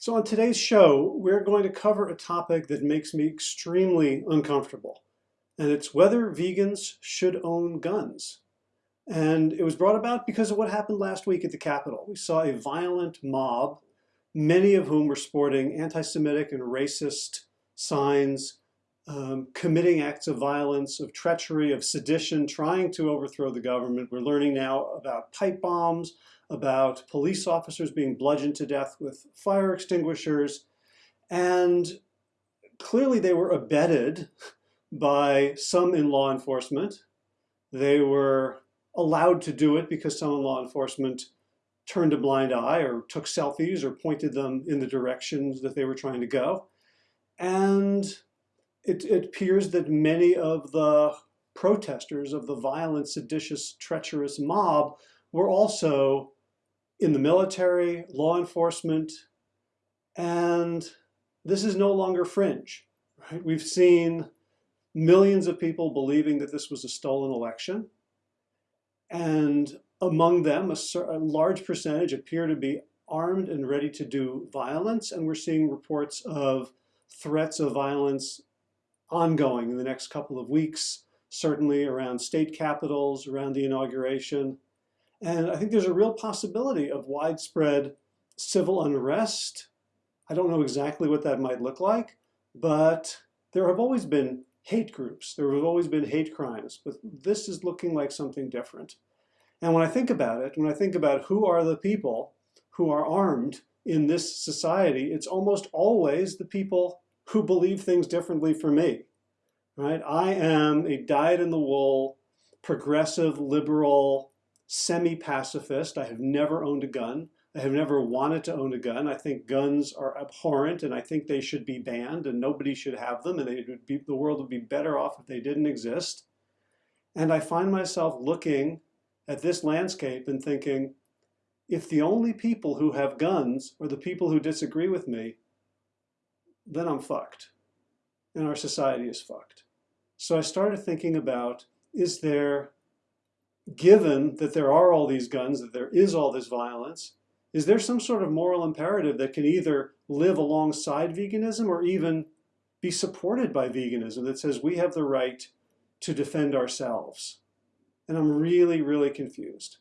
So on today's show, we're going to cover a topic that makes me extremely uncomfortable, and it's whether vegans should own guns. And it was brought about because of what happened last week at the Capitol. We saw a violent mob, many of whom were sporting anti-Semitic and racist signs, um, committing acts of violence, of treachery, of sedition, trying to overthrow the government. We're learning now about pipe bombs, about police officers being bludgeoned to death with fire extinguishers. And clearly they were abetted by some in law enforcement. They were allowed to do it because some in law enforcement turned a blind eye or took selfies or pointed them in the directions that they were trying to go. And it, it appears that many of the protesters of the violent, seditious, treacherous mob were also in the military, law enforcement, and this is no longer fringe. Right? We've seen millions of people believing that this was a stolen election, and among them, a, a large percentage appear to be armed and ready to do violence, and we're seeing reports of threats of violence ongoing in the next couple of weeks, certainly around state capitals, around the inauguration. And I think there's a real possibility of widespread civil unrest. I don't know exactly what that might look like, but there have always been hate groups. There have always been hate crimes, but this is looking like something different. And when I think about it, when I think about who are the people who are armed in this society, it's almost always the people who believe things differently from me, right? I am a dyed-in-the-wool, progressive, liberal, semi-pacifist. I have never owned a gun. I have never wanted to own a gun. I think guns are abhorrent and I think they should be banned and nobody should have them and be, the world would be better off if they didn't exist. And I find myself looking at this landscape and thinking, if the only people who have guns are the people who disagree with me, then I'm fucked. And our society is fucked. So I started thinking about, is there given that there are all these guns, that there is all this violence, is there some sort of moral imperative that can either live alongside veganism or even be supported by veganism that says we have the right to defend ourselves? And I'm really, really confused.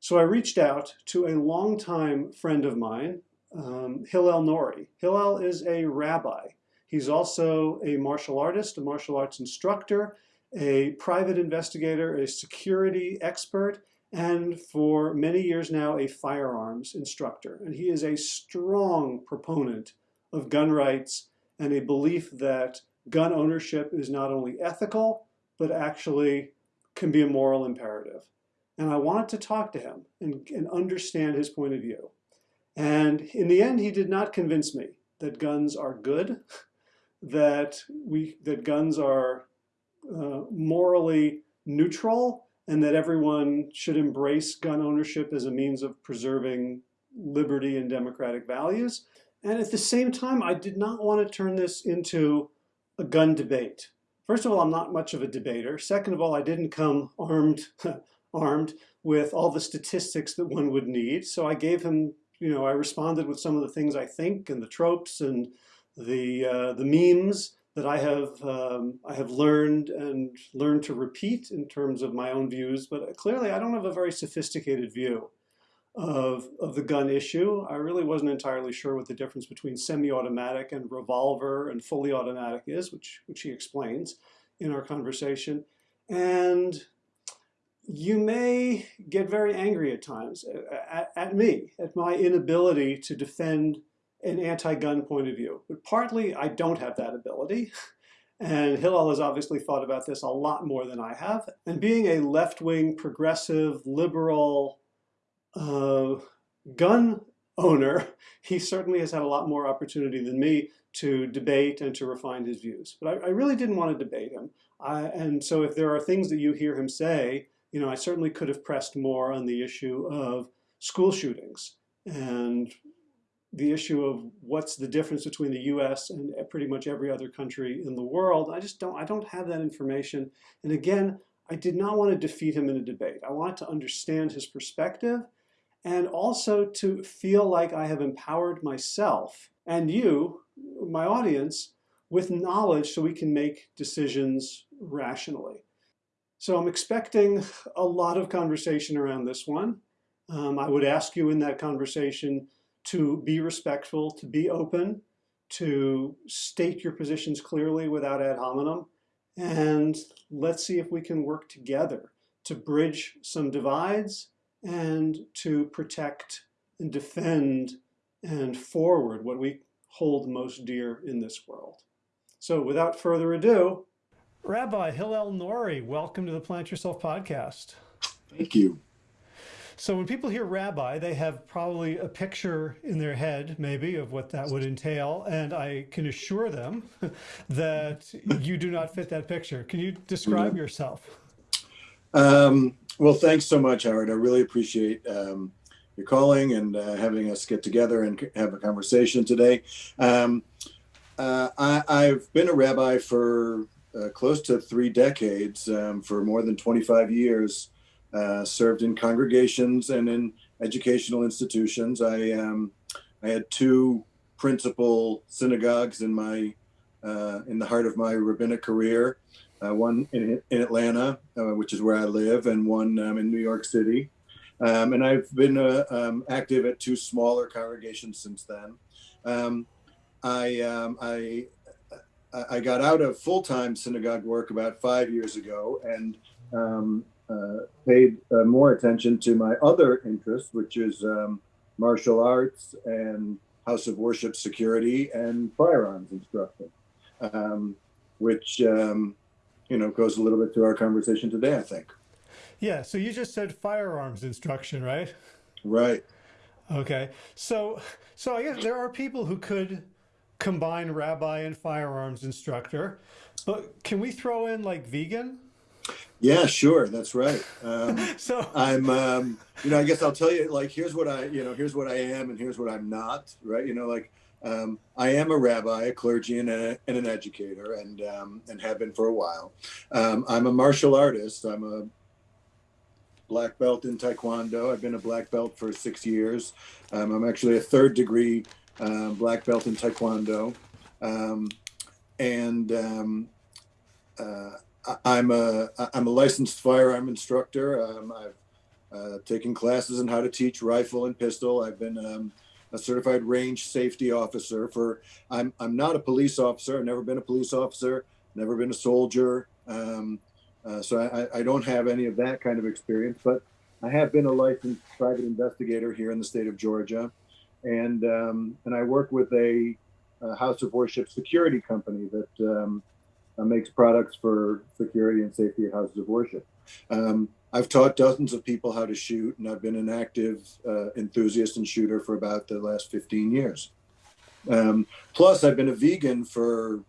So I reached out to a longtime friend of mine, um, Hillel Norry. Hillel is a rabbi. He's also a martial artist, a martial arts instructor, a private investigator, a security expert, and for many years now, a firearms instructor. And he is a strong proponent of gun rights and a belief that gun ownership is not only ethical, but actually can be a moral imperative. And I wanted to talk to him and, and understand his point of view. And in the end, he did not convince me that guns are good, that, we, that guns are uh, morally neutral and that everyone should embrace gun ownership as a means of preserving liberty and democratic values. And at the same time, I did not want to turn this into a gun debate. First of all, I'm not much of a debater. Second of all, I didn't come armed, armed with all the statistics that one would need. So I gave him, you know, I responded with some of the things I think and the tropes and the, uh, the memes that I have um, I have learned and learned to repeat in terms of my own views, but clearly I don't have a very sophisticated view of, of the gun issue. I really wasn't entirely sure what the difference between semi-automatic and revolver and fully automatic is, which, which he explains in our conversation. And you may get very angry at times at, at me, at my inability to defend an anti-gun point of view. But partly I don't have that ability. And Hillel has obviously thought about this a lot more than I have. And being a left-wing, progressive, liberal uh, gun owner, he certainly has had a lot more opportunity than me to debate and to refine his views. But I, I really didn't want to debate him. I, and so if there are things that you hear him say, you know, I certainly could have pressed more on the issue of school shootings and the issue of what's the difference between the US and pretty much every other country in the world. I just don't, I don't have that information. And again, I did not want to defeat him in a debate. I wanted to understand his perspective and also to feel like I have empowered myself and you, my audience, with knowledge so we can make decisions rationally. So I'm expecting a lot of conversation around this one. Um, I would ask you in that conversation to be respectful, to be open, to state your positions clearly without ad hominem, and let's see if we can work together to bridge some divides and to protect and defend and forward what we hold most dear in this world. So without further ado, Rabbi Hillel Norry, welcome to the Plant Yourself podcast. Thank you. So when people hear rabbi, they have probably a picture in their head, maybe, of what that would entail. And I can assure them that you do not fit that picture. Can you describe yourself? Um, well, thanks so much, Howard. I really appreciate um, your calling and uh, having us get together and have a conversation today. Um, uh, I, have been a rabbi for uh, close to three decades, um, for more than 25 years, uh, served in congregations and in educational institutions. I, um, I had two principal synagogues in my uh, in the heart of my rabbinic career. Uh, one in, in Atlanta, uh, which is where I live, and one um, in New York City. Um, and I've been uh, um, active at two smaller congregations since then. Um, I, um, I I got out of full-time synagogue work about five years ago and um, paid uh, more attention to my other interests, which is um, martial arts and house of worship security and firearms instruction, um, which um, you know goes a little bit to our conversation today, I think. Yeah. So you just said firearms instruction, right? Right. Okay. So so I guess there are people who could combine rabbi and firearms instructor. But can we throw in like vegan? Yeah, sure. That's right. Um, so I'm, um, you know, I guess I'll tell you, like, here's what I, you know, here's what I am and here's what I'm not, right? You know, like, um, I am a rabbi, a clergy, and, a, and an educator, and um, and have been for a while. Um, I'm a martial artist. I'm a black belt in Taekwondo. I've been a black belt for six years. Um, I'm actually a third degree uh, black belt in Taekwondo. Um, and um, uh, I'm a I'm a licensed firearm instructor. Um, I've uh, taken classes on how to teach rifle and pistol. I've been um, a certified range safety officer for. I'm I'm not a police officer. I've never been a police officer. Never been a soldier. Um, uh, so I, I don't have any of that kind of experience. But I have been a licensed private investigator here in the state of Georgia and um, and I work with a, a, house of worship security company that um, uh, makes products for security and safety houses of worship. Um, I've taught dozens of people how to shoot, and I've been an active uh, enthusiast and shooter for about the last 15 years. Um, plus, I've been a vegan for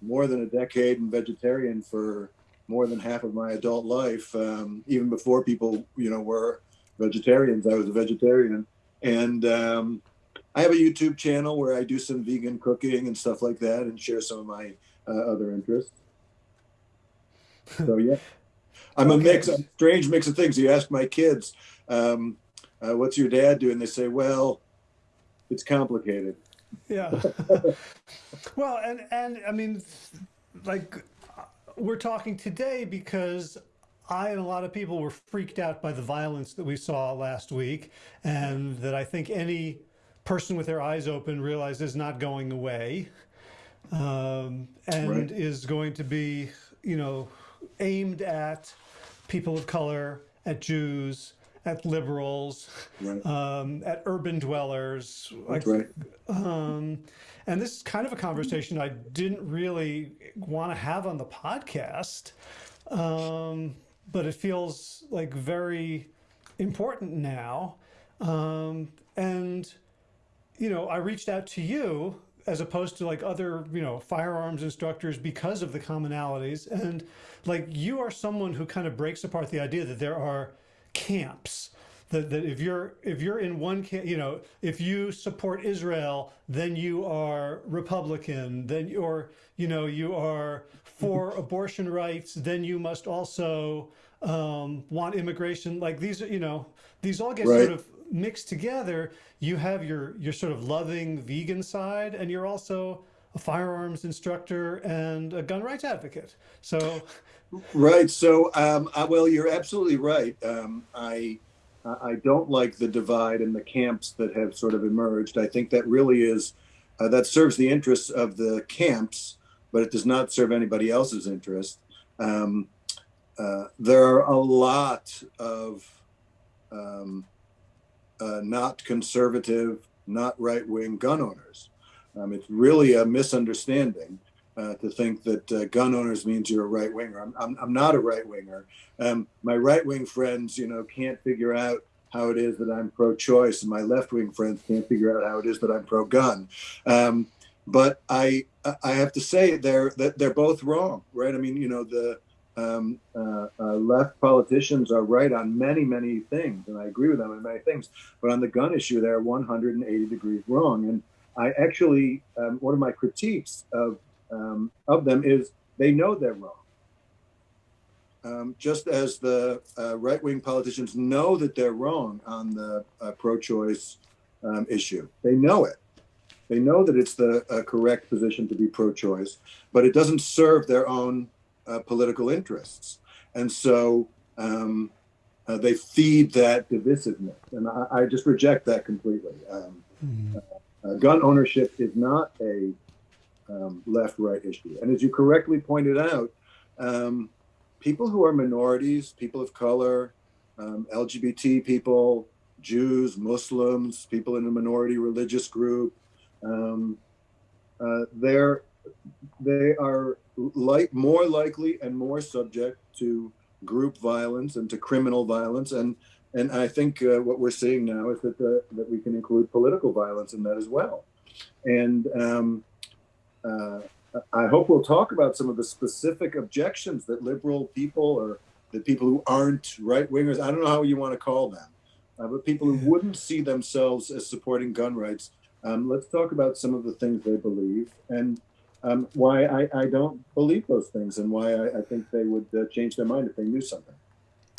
more than a decade and vegetarian for more than half of my adult life. Um, even before people, you know, were vegetarians, I was a vegetarian. And um, I have a YouTube channel where I do some vegan cooking and stuff like that and share some of my uh, other interests. So, yeah. I'm okay. a mix, a strange mix of things. You ask my kids, um, uh, what's your dad do? And they say, well, it's complicated. Yeah. well, and, and I mean, like, we're talking today because I and a lot of people were freaked out by the violence that we saw last week and that I think any person with their eyes open realizes is not going away um, and right. is going to be, you know, aimed at people of color, at Jews, at liberals, right. um, at urban dwellers. Like, right. Um, and this is kind of a conversation I didn't really want to have on the podcast. Um, but it feels like very important now. Um, and, you know, I reached out to you as opposed to like other, you know, firearms instructors because of the commonalities. And like you are someone who kind of breaks apart the idea that there are camps that, that if you're if you're in one camp, you know, if you support Israel, then you are Republican, then you're, you know, you are for abortion rights, then you must also um, want immigration. Like these, you know, these all get right. sort of mixed together, you have your your sort of loving vegan side, and you're also a firearms instructor and a gun rights advocate. So, right. So, um, I, well, you're absolutely right. Um, I I don't like the divide and the camps that have sort of emerged. I think that really is uh, that serves the interests of the camps, but it does not serve anybody else's interest. Um, uh, there are a lot of um, uh, not conservative, not right wing gun owners. Um, it's really a misunderstanding uh, to think that uh, gun owners means you're a right winger. I'm, I'm, I'm, not a right winger. Um, my right wing friends, you know, can't figure out how it is that I'm pro choice, and my left wing friends can't figure out how it is that I'm pro gun. Um, but I I have to say they're that they're both wrong, right? I mean, you know, the um, uh, uh, left politicians are right on many, many things, and I agree with them on many things. But on the gun issue, they're 180 degrees wrong. And I actually, um, one of my critiques of um, of them is they know they're wrong. Um, just as the uh, right wing politicians know that they're wrong on the uh, pro choice um, issue, they know it. They know that it's the uh, correct position to be pro choice, but it doesn't serve their own uh, political interests. And so um, uh, they feed that divisiveness. And I, I just reject that completely. Um, mm-hmm. gun ownership is not a um, left right issue. And as you correctly pointed out, um, people who are minorities, people of color, um, LGBT people, Jews, Muslims, people in a minority religious group, um, uh, they're they are like more likely and more subject to group violence and to criminal violence. And and I think uh, what we're seeing now is that the, that we can include political violence in that as well. And um, uh, I hope we'll talk about some of the specific objections that liberal people or the people who aren't right wingers I don't know how you want to call them uh, but people who wouldn't see themselves as supporting gun rights um, let's talk about some of the things they believe. And um, why I, I don't believe those things and why I, I think they would uh, change their mind if they knew something.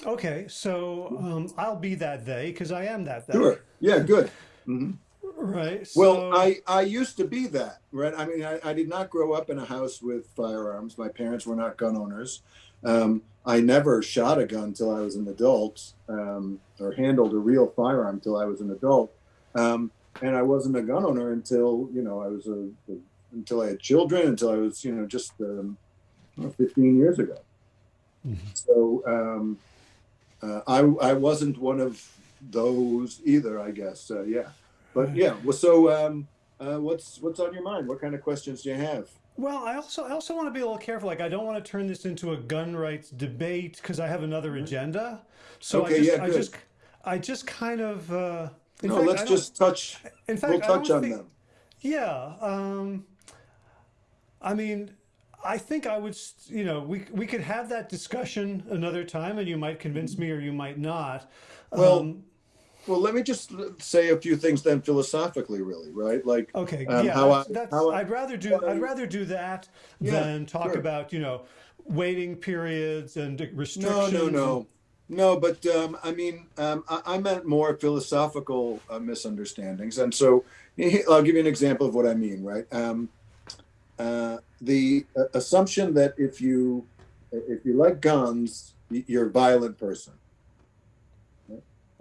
Okay, so um, I'll be that they because I am that they. Sure. Yeah. Good. Mm-hmm. Right. So... Well, I I used to be that. Right. I mean, I, I did not grow up in a house with firearms. My parents were not gun owners. Um, I never shot a gun till I was an adult, um, or handled a real firearm till I was an adult. Um, and I wasn't a gun owner until you know I was a, a until I had children, until I was, you know, just um, 15 years ago. Mm-hmm. So um, uh, I, I wasn't one of those either, I guess. Uh, yeah. But yeah, well, so um, uh, what's what's on your mind? What kind of questions do you have? Well, I also I also want to be a little careful. Like, I don't want to turn this into a gun rights debate because I have another mm-hmm. agenda. So okay, I just, yeah, I just I just kind of. Uh, no, fact, let's just touch. In fact, we'll touch on think, them. Yeah. Um, I mean, I think I would, you know, we, we could have that discussion another time and you might convince me or you might not. Well, um, well, let me just say a few things then philosophically, really, right? Like, okay, um, yeah, how that's, I, that's, how I'd rather do, I'd rather do that yeah, than talk sure. about, you know, waiting periods and restrictions. No, no, no. No, but um, I mean, um, I, I, meant more philosophical uh, misunderstandings. And so I'll give you an example of what I mean, right? Um, uh, the uh, assumption that if you if you like guns, you're a violent person.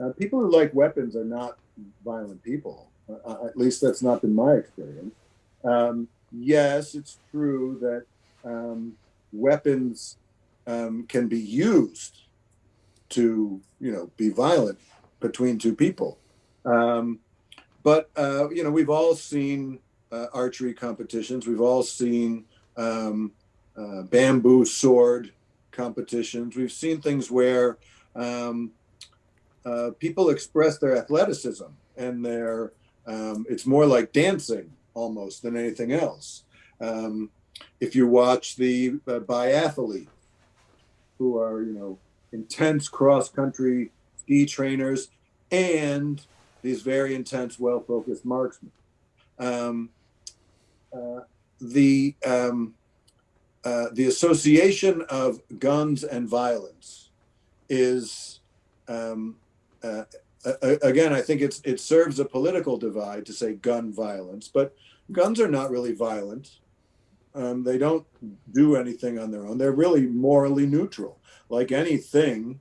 Uh, people who like weapons are not violent people. Uh, uh, at least that's not been my experience. Um, yes, it's true that um, weapons um, can be used to, you know, be violent between two people. Um, but you know, we've all seen uh, archery competitions. We've all seen um, uh, bamboo sword competitions. We've seen things where um, uh, people express their athleticism and their um, it's more like dancing almost than anything else. Um, if you watch the uh, biathletes who are you know intense cross country ski trainers and these very intense, well focused marksmen. Um, the um, uh, the association of guns and violence is um, uh, again, I think it's it serves a political divide to say gun violence, but guns are not really violent. Um, they don't do anything on their own. They're really morally neutral. Like anything,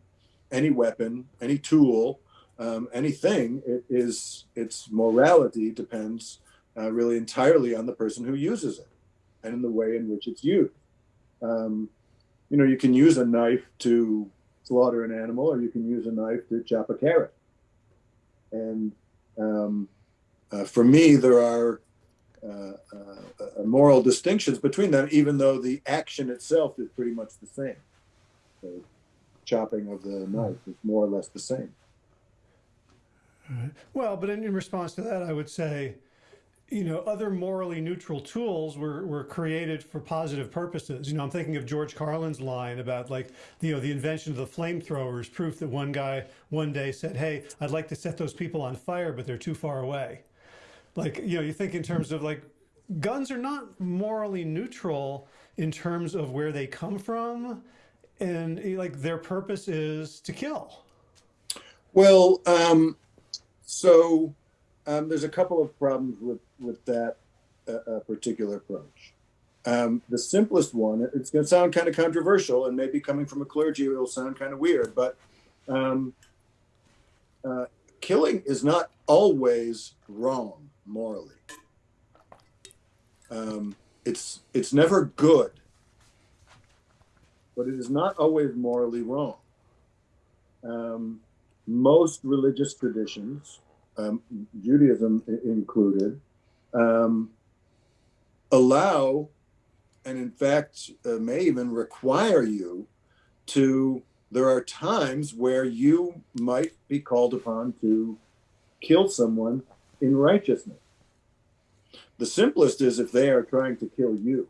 any weapon, any tool, um, anything, it is its morality depends uh, really entirely on the person who uses it and in the way in which it's used. Um, you know, you can use a knife to slaughter an animal, or you can use a knife to chop a carrot. And um, uh, for me, there are uh, uh, moral distinctions between them, even though the action itself is pretty much the same. The chopping of the knife is more or less the same. Well, but in, in response to that, I would say you know, other morally neutral tools were, were created for positive purposes. You know, I'm thinking of George Carlin's line about like, you know, the invention of the flamethrowers, proof that one guy one day said, hey, I'd like to set those people on fire, but they're too far away. Like, you know, you think in terms of like, guns are not morally neutral in terms of where they come from. And like their purpose is to kill. Well, um, so um, there's a couple of problems with with that uh, uh, particular approach. Um, the simplest one, it's going to sound kind of controversial, and maybe coming from a clergy, it'll sound kind of weird, but um, uh, killing is not always wrong morally. Um, it's it's never good, but it is not always morally wrong. Um, most religious traditions um, Judaism included, um, allow and in fact uh, may even require you to there are times where you might be called upon to kill someone in righteousness the simplest is if they are trying to kill you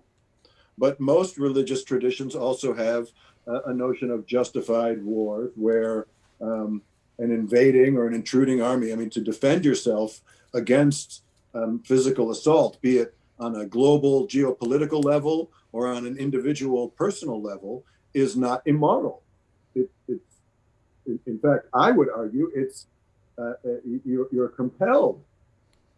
but most religious traditions also have a, a notion of justified wars where um, an invading or an intruding army. I mean, to defend yourself against um, physical assault, be it on a global geopolitical level or on an individual personal level, is not immoral. It, it's, in fact, I would argue it's uh, uh, you're, you're, compelled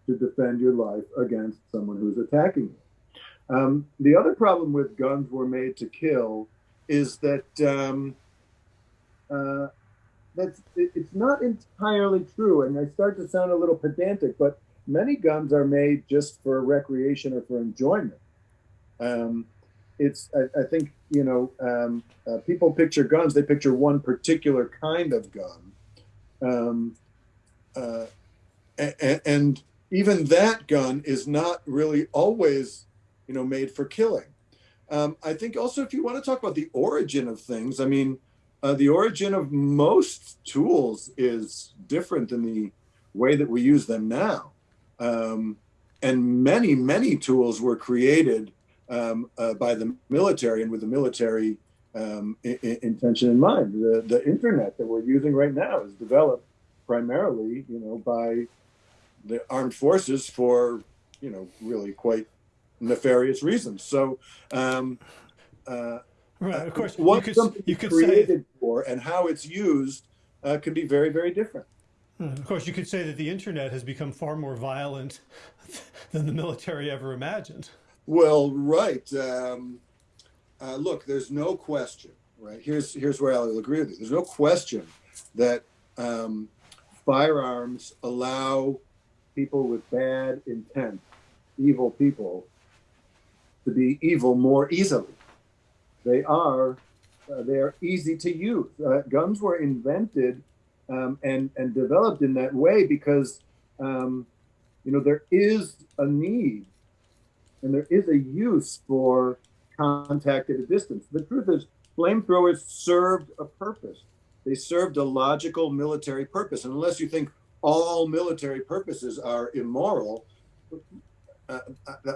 to defend your life against someone who's attacking you. Um, the other problem with guns were made to kill is that um, uh, that's it, it's not entirely true, and I start to sound a little pedantic, but many guns are made just for recreation or for enjoyment. Um, it's I, I, think you know um, uh, people picture guns; they picture one particular kind of gun, um, uh, and, and even that gun is not really always you know made for killing. Um, I think also if you want to talk about the origin of things, I mean, uh, the origin of most tools is different than the way that we use them now. Um, and many, many tools were created um, uh, by the military and with the military um, intention in mind. The, the internet that we're using right now is developed primarily, you know, by the armed forces for, you know, really quite nefarious reasons. So, um, uh, Right, of course. What you could, something you could created say, for and how it's used uh, can be very, very different. Hmm, of course, you could say that the internet has become far more violent than the military ever imagined. Well, right. Um, uh, look, there's no question. Right here's here's where I'll agree with you. There's no question that um, firearms allow people with bad intent, evil people, to be evil more easily. They are uh, they are easy to use. Uh, guns were invented um, and and developed in that way because um, you know there is a need and there is a use for contact at a distance. The truth is, flamethrowers served a purpose. They served a logical military purpose. And unless you think all military purposes are immoral, uh,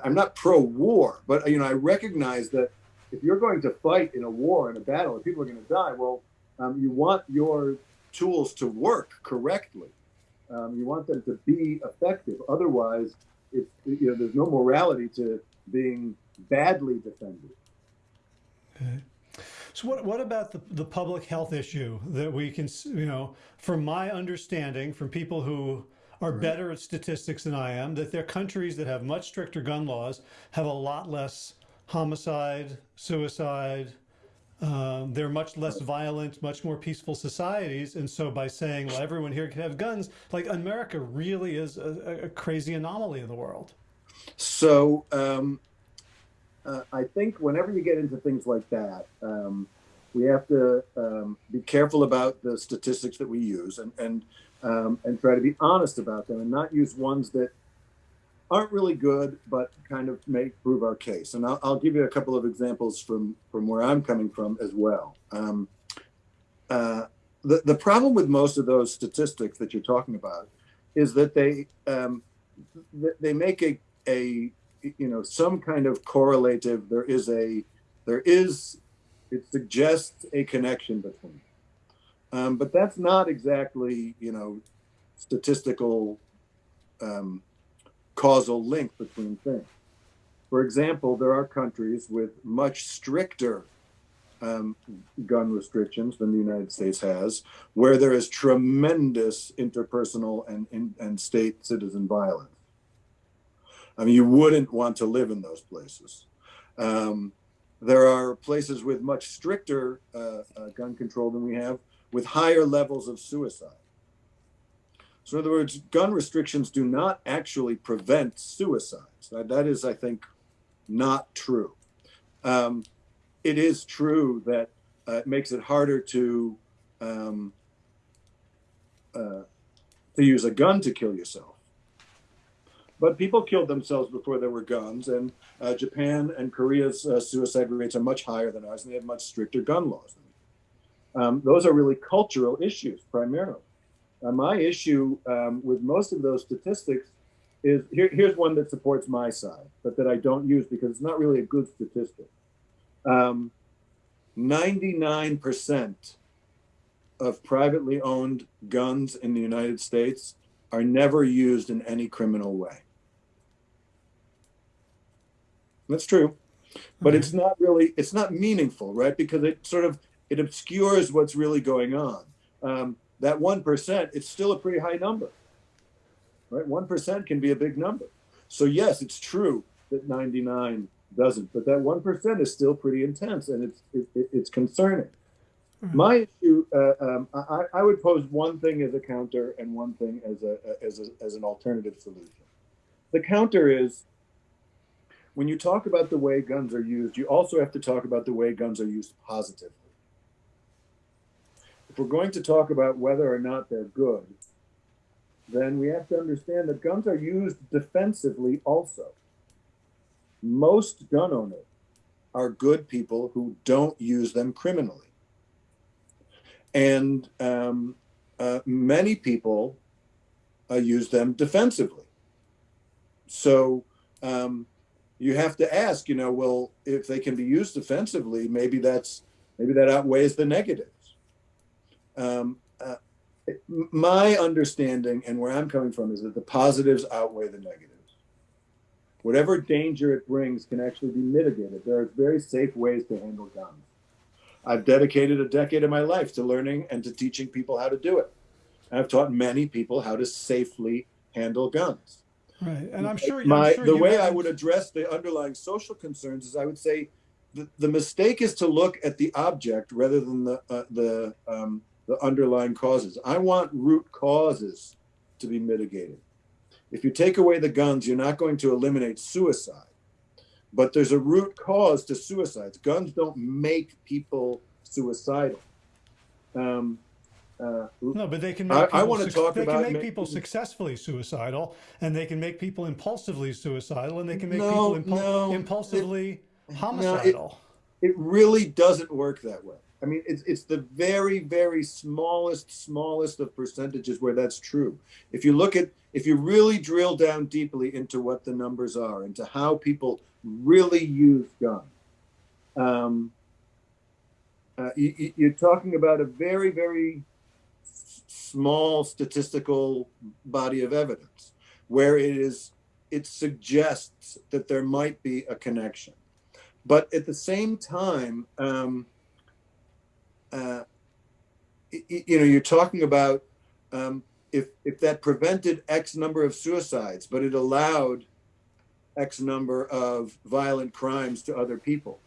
I'm not pro-war, but you know I recognize that if you're going to fight in a war in a battle and people are going to die, well, um, you want your tools to work correctly. Um, you want them to be effective. Otherwise, if you know there's no morality to being badly defended. Okay. So what, what about the, the public health issue that we can, you know, from my understanding, from people who are right. better at statistics than I am, that there are countries that have much stricter gun laws have a lot less homicide, suicide, um, they're much less violent, much more peaceful societies. And so by saying, well, everyone here can have guns, like America really is a, a crazy anomaly in the world. So um, uh, I think whenever you get into things like that, um, we have to um, be careful about the statistics that we use and, and, um, and try to be honest about them and not use ones that aren't really good, but kind of make prove our case. And I'll, I'll give you a couple of examples from from where I'm coming from as well. Um, uh, the the problem with most of those statistics that you're talking about is that they um, they make a a you know some kind of correlative. There is a there is it suggests a connection between, um, but that's not exactly you know statistical um, causal link between things. For example, there are countries with much stricter um, gun restrictions than the United States has, where there is tremendous interpersonal and, and, and state citizen violence. I mean, you wouldn't want to live in those places. Um, there are places with much stricter uh, uh, gun control than we have, with higher levels of suicide. So in other words, gun restrictions do not actually prevent suicides. That, is, I think, not true. Um, it is true that uh, it makes it harder to um, uh, to use a gun to kill yourself. But people killed themselves before there were guns, and uh, Japan and Korea's uh, suicide rates are much higher than ours, and they have much stricter gun laws. Um, those are really cultural issues primarily. Uh, my issue um, with most of those statistics is here, here's one that supports my side, but that I don't use because it's not really a good statistic. 99% um, of privately owned guns in the United States are never used in any criminal way. That's true, but it's not really, it's not meaningful, right? Because it sort of, it obscures what's really going on. Um, that 1%, it's still a pretty high number, right? 1% can be a big number. So yes, it's true that 99 doesn't, but that 1% is still pretty intense and it's, it, it's concerning. Mm-hmm. My issue, uh, um, I, I, would pose one thing as a counter and one thing as, a, as, a, as an alternative solution. The counter is when you talk about the way guns are used, you also have to talk about the way guns are used positively if we're going to talk about whether or not they're good, then we have to understand that guns are used defensively also. Most gun owners are good people who don't use them criminally. And um, uh, many people uh, use them defensively. So um, you have to ask, you know, well, if they can be used defensively, maybe that's maybe that outweighs the negative um, uh, my understanding and where I'm coming from is that the positives outweigh the negatives. Whatever danger it brings can actually be mitigated. There are very safe ways to handle guns. I've dedicated a decade of my life to learning and to teaching people how to do it. I've taught many people how to safely handle guns. Right, and I'm sure. My, I'm sure the way I would address the underlying social concerns is I would say the, the mistake is to look at the object rather than the uh, the um, the underlying causes. I want root causes to be mitigated. If you take away the guns, you're not going to eliminate suicide. But there's a root cause to suicides. Guns don't make people suicidal. Um, uh, no, but they can. Make I, I want to talk they about. They can make people successfully suicidal, and they can make people impulsively suicidal, and they can make no, people impul no, impulsively it, homicidal. No, it, it really doesn't work that way. I mean, it's, it's the very, very smallest, smallest of percentages where that's true. If you look at, if you really drill down deeply into what the numbers are, into how people really use guns, um, uh, you, you're talking about a very, very small statistical body of evidence where it is, it suggests that there might be a connection. But at the same time, um, uh, you know, you're talking about um, if if that prevented X number of suicides, but it allowed X number of violent crimes to other people,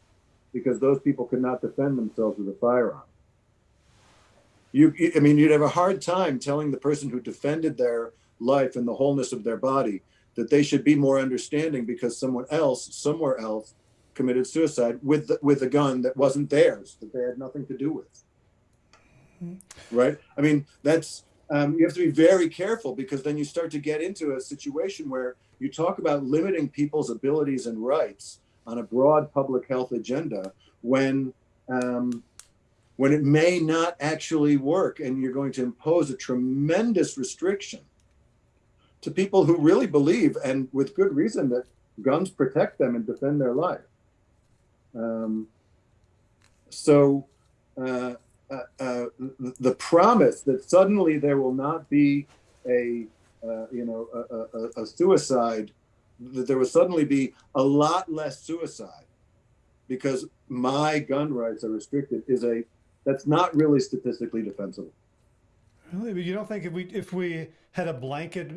because those people could not defend themselves with a firearm. You, I mean, you'd have a hard time telling the person who defended their life and the wholeness of their body that they should be more understanding because someone else, somewhere else, committed suicide with the, with a gun that wasn't theirs, that they had nothing to do with. Mm-hmm. Right? I mean, that's um, you have to be very careful because then you start to get into a situation where you talk about limiting people's abilities and rights on a broad public health agenda when um, when it may not actually work and you're going to impose a tremendous restriction to people who really believe and with good reason that guns protect them and defend their life um, so uh, uh, uh, the promise that suddenly there will not be a uh, you know a, a, a, suicide that there will suddenly be a lot less suicide because my gun rights are restricted is a that's not really statistically defensible. Really? But you don't think if we if we had a blanket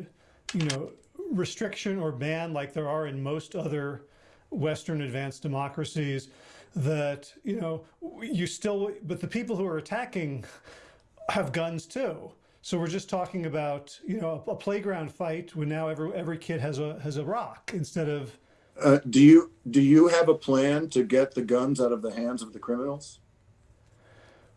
you know restriction or ban like there are in most other western advanced democracies that, you know, you still, but the people who are attacking have guns too. So we're just talking about, you know, a, playground fight when now every, every kid has a, has a rock instead of. Uh, do you, do you have a plan to get the guns out of the hands of the criminals?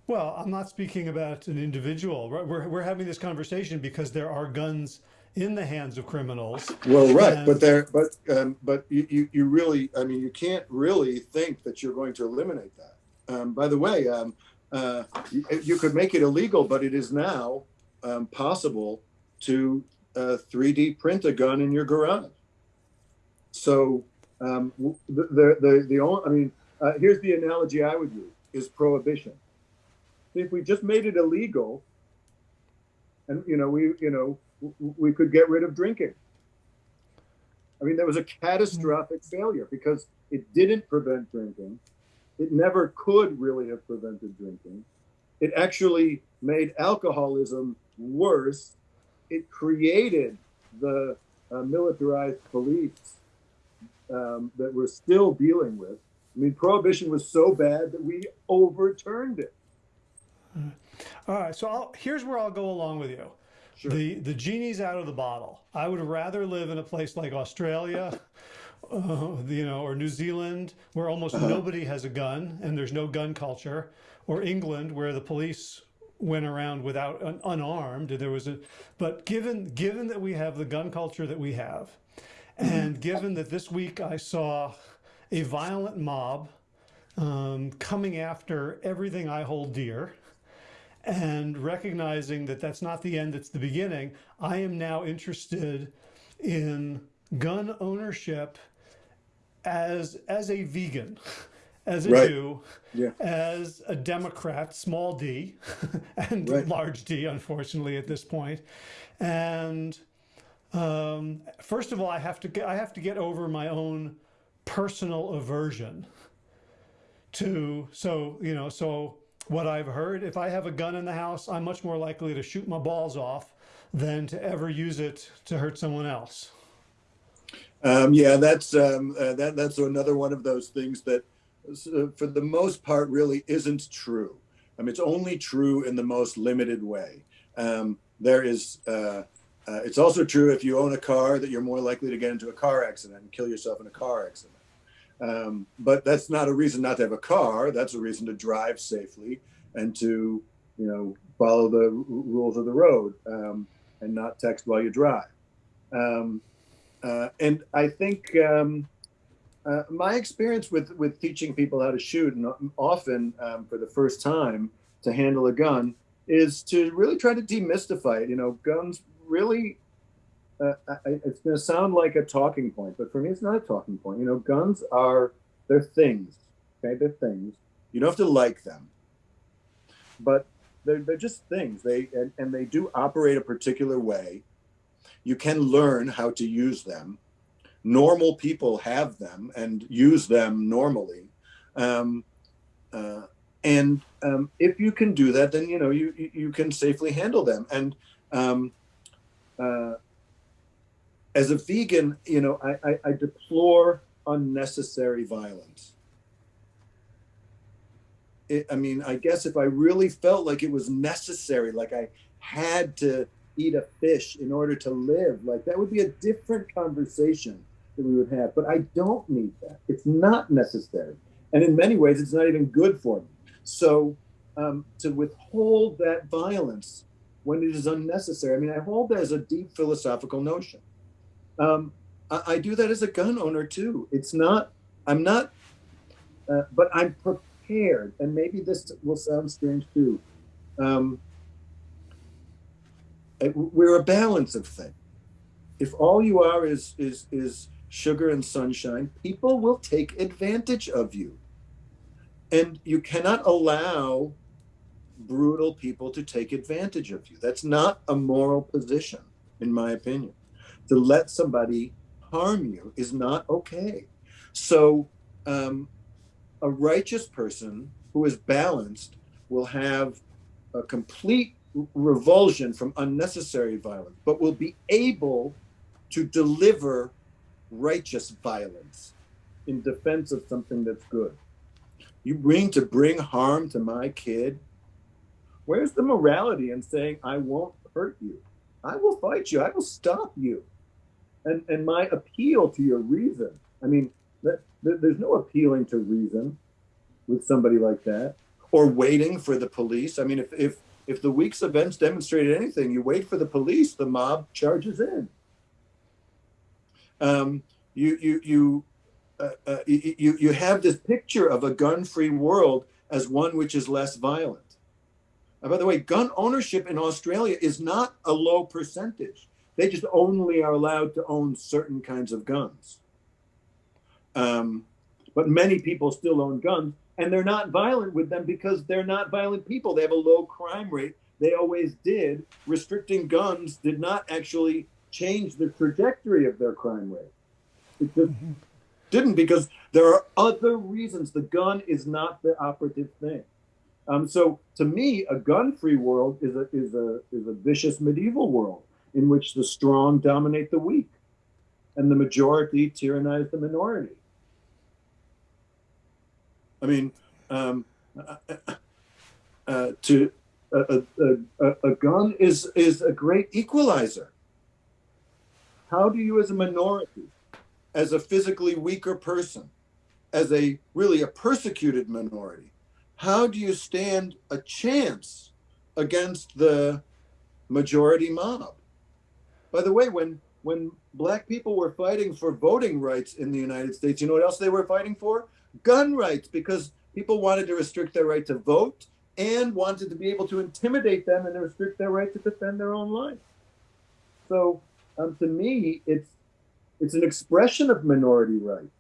Well, I'm not speaking about an individual. We're, we're having this conversation because there are guns in the hands of criminals. Well, right, and, but there, but um, but you, you, you really, I mean, you can't really think that you're going to eliminate that. Um, by the way, um, uh, you, you, could make it illegal, but it is now um, possible to uh, 3D print a gun in your garage. So um, the, the the the only, I mean, uh, here's the analogy I would use: is prohibition. If we just made it illegal, and you know, we you know we could get rid of drinking. I mean, there was a catastrophic failure because it didn't prevent drinking. It never could really have prevented drinking. It actually made alcoholism worse. It created the uh, militarized police um, that we're still dealing with. I mean, prohibition was so bad that we overturned it. All right, so I'll, here's where I'll go along with you. Sure. The the genie's out of the bottle. I would rather live in a place like Australia, uh, you know, or New Zealand, where almost uh -huh. nobody has a gun and there's no gun culture, or England, where the police went around without un unarmed. There was a, but given given that we have the gun culture that we have, and given that this week I saw a violent mob um, coming after everything I hold dear and recognizing that that's not the end, it's the beginning, I am now interested in gun ownership as as a vegan, as a right. Jew, yeah. as a Democrat, small d, and right. large d, unfortunately, at this point. And um, first of all, I have to get I have to get over my own personal aversion to so you know so what I've heard, if I have a gun in the house, I'm much more likely to shoot my balls off than to ever use it to hurt someone else. Um, yeah, that's um, uh, that that's another one of those things that, uh, for the most part, really isn't true. I mean, it's only true in the most limited way. Um, there is. Uh, uh, it's also true if you own a car that you're more likely to get into a car accident and kill yourself in a car accident. Um, but that's not a reason not to have a car. That's a reason to drive safely and to, you know, follow the rules of the road um, and not text while you drive. Um, uh, and I think um, uh, my experience with with teaching people how to shoot, and often um, for the first time to handle a gun, is to really try to demystify it. You know, guns really uh, it's going to sound like a talking point, but for me, it's not a talking point. You know, guns are they're things. Okay, they're things. You don't have to like them, but they're they're just things. They and, and they do operate a particular way. You can learn how to use them. Normal people have them and use them normally. Um, uh, and um, if you can do that, then you know you you can safely handle them. And um, uh, as a vegan, you know, I, I, I deplore unnecessary violence. It, I mean, I guess if I really felt like it was necessary, like I had to eat a fish in order to live, like that would be a different conversation that we would have. But I don't need that. It's not necessary. And in many ways, it's not even good for me. So um, to withhold that violence when it is unnecessary, I mean, I hold that as a deep philosophical notion. Um, I, I, do that as a gun owner too. It's not, I'm not, uh, but I'm prepared. And maybe this will sound strange too. Um, we're a balance of things. If all you are is is is sugar and sunshine, people will take advantage of you. And you cannot allow brutal people to take advantage of you. That's not a moral position, in my opinion. To let somebody harm you is not okay. So, um, a righteous person who is balanced will have a complete revulsion from unnecessary violence, but will be able to deliver righteous violence in defense of something that's good. You bring to bring harm to my kid. Where's the morality in saying, I won't hurt you? I will fight you. I will stop you. And, and my appeal to your reason. I mean, there's no appealing to reason with somebody like that or waiting for the police. I mean, if, if, if the week's events demonstrated anything, you wait for the police, the mob charges in. Um, you, you, you uh, uh, you, you have this picture of a gun-free world as one which is less violent. And by the way, gun ownership in Australia is not a low percentage. They just only are allowed to own certain kinds of guns. Um, but many people still own guns, and they're not violent with them because they're not violent people. They have a low crime rate. They always did. Restricting guns did not actually change the trajectory of their crime rate. It just mm-hmm didn't because there are other reasons. The gun is not the operative thing. Um, so to me, a gun-free world is a is a is a vicious medieval world in which the strong dominate the weak, and the majority tyrannize the minority. I mean, um, uh, to a, a, a, a gun is is a great equalizer. How do you, as a minority, as a physically weaker person, as a really a persecuted minority, how do you stand a chance against the majority mob? By the way, when when black people were fighting for voting rights in the United States, you know what else they were fighting for? Gun rights, because people wanted to restrict their right to vote and wanted to be able to intimidate them and restrict their right to defend their own life. So um, to me, it's it's an expression of minority rights.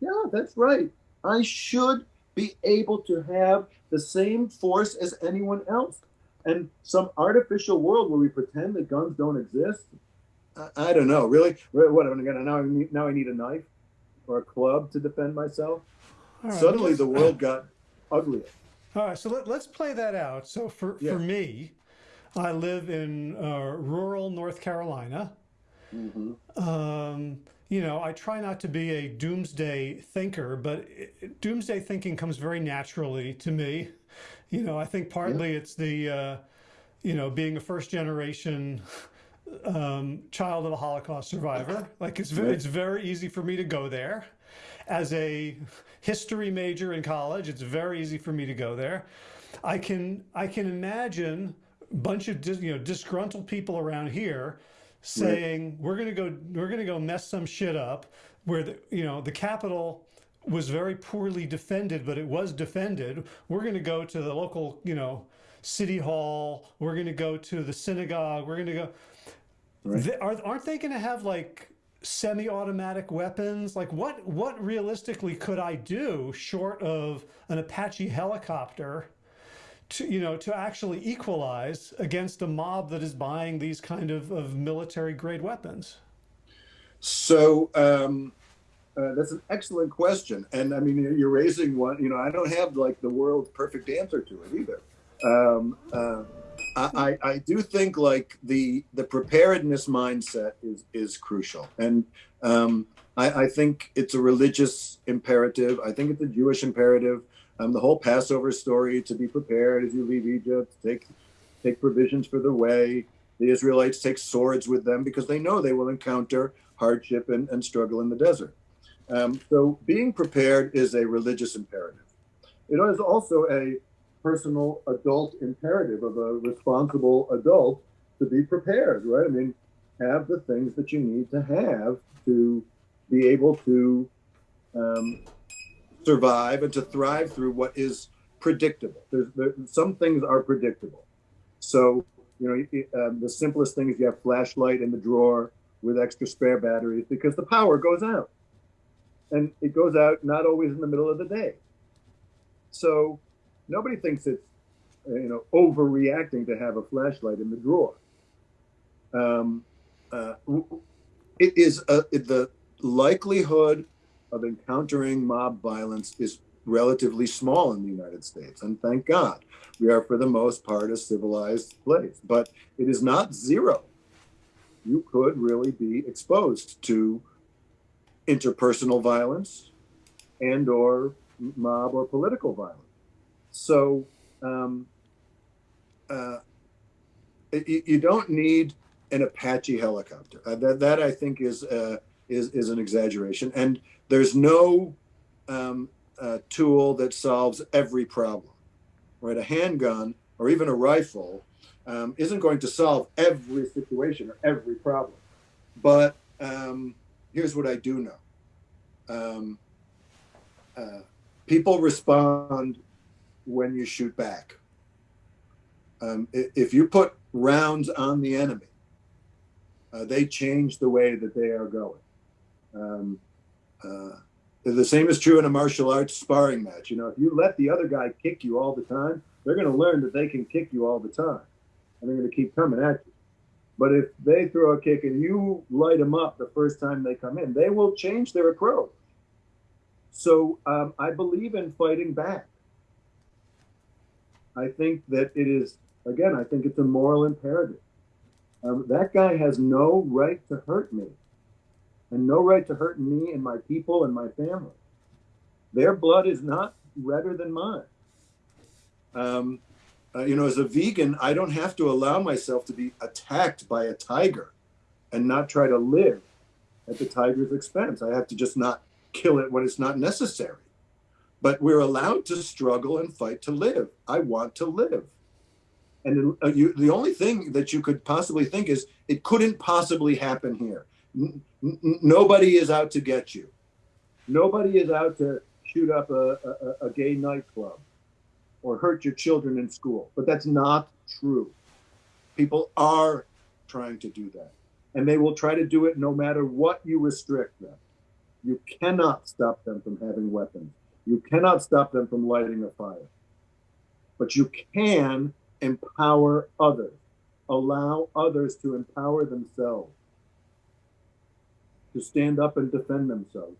Yeah, that's right. I should be able to have the same force as anyone else. And some artificial world where we pretend that guns don't exist. I, I don't know. Really? What am I gonna now? I need, now I need a knife or a club to defend myself. Right, Suddenly, the world got uglier. All right, so let, us play that out. So for yeah. for me, I live in uh, rural North Carolina. Mm-hmm. Um, you know, I try not to be a doomsday thinker, but it, doomsday thinking comes very naturally to me. You know, I think partly yeah. it's the, uh, you know, being a first generation um, child of a Holocaust survivor. Like it's very, it's very easy for me to go there. As a history major in college, it's very easy for me to go there. I can I can imagine a bunch of you know disgruntled people around here saying right. we're going to go we're going to go mess some shit up where the you know the Capitol was very poorly defended, but it was defended. We're going to go to the local, you know, city hall. We're going to go to the synagogue. We're going to go. Right. They, are, aren't they going to have like semi-automatic weapons? Like what, what realistically could I do short of an Apache helicopter to, you know, to actually equalize against a mob that is buying these kind of, of military grade weapons? So um, uh, that's an excellent question, and I mean you're raising one. You know, I don't have like the world's perfect answer to it either. Um, uh, I, I do think like the the preparedness mindset is is crucial, and um, I, I, think it's a religious imperative. I think it's a Jewish imperative. Um, the whole Passover story to be prepared as you leave Egypt, take take provisions for the way. The Israelites take swords with them because they know they will encounter hardship and, and struggle in the desert. Um, so being prepared is a religious imperative. It is also a personal adult imperative of a responsible adult to be prepared, right? I mean, have the things that you need to have to be able to um, survive and to thrive through what is predictable. There's, there, some things are predictable. So, you know, um, the simplest thing is you have flashlight in the drawer with extra spare batteries because the power goes out. And it goes out not always in the middle of the day. So nobody thinks it's you know overreacting to have a flashlight in the drawer. Um, uh, it is a, it, the likelihood of encountering mob violence is relatively small in the United States, and thank God we are for the most part a civilized place. But it is not zero. You could really be exposed to interpersonal violence and or mob or political violence. So um, uh, you, you, don't need an Apache helicopter. Uh, that, that I think is, uh, is, is an exaggeration. And there's no um, uh, tool that solves every problem, right? A handgun or even a rifle um, isn't going to solve every situation or every problem. But um, here's what I do know. Um, uh, people respond when you shoot back. Um, if you put rounds on the enemy, uh, they change the way that they are going. Um, uh, the same is true in a martial arts sparring match. You know, if you let the other guy kick you all the time, they're going to learn that they can kick you all the time, and they're going to keep coming at you. But if they throw a kick and you light them up the first time they come in, they will change their approach. So um, I believe in fighting back. I think that it is, again, I think it's a moral imperative. Um, that guy has no right to hurt me and no right to hurt me and my people and my family. Their blood is not redder than mine. Um, uh, you know, as a vegan, I don't have to allow myself to be attacked by a tiger and not try to live at the tiger's expense. I have to just not kill it when it's not necessary but we're allowed to struggle and fight to live. I want to live. And uh, you, the only thing that you could possibly think is it couldn't possibly happen here. N- nobody is out to get you. Nobody is out to shoot up a, a, a gay nightclub or hurt your children in school. But that's not true. People are trying to do that. And they will try to do it no matter what you restrict them. You cannot stop them from having weapons. You cannot stop them from lighting a fire. But you can empower others, allow others to empower themselves, to stand up and defend themselves.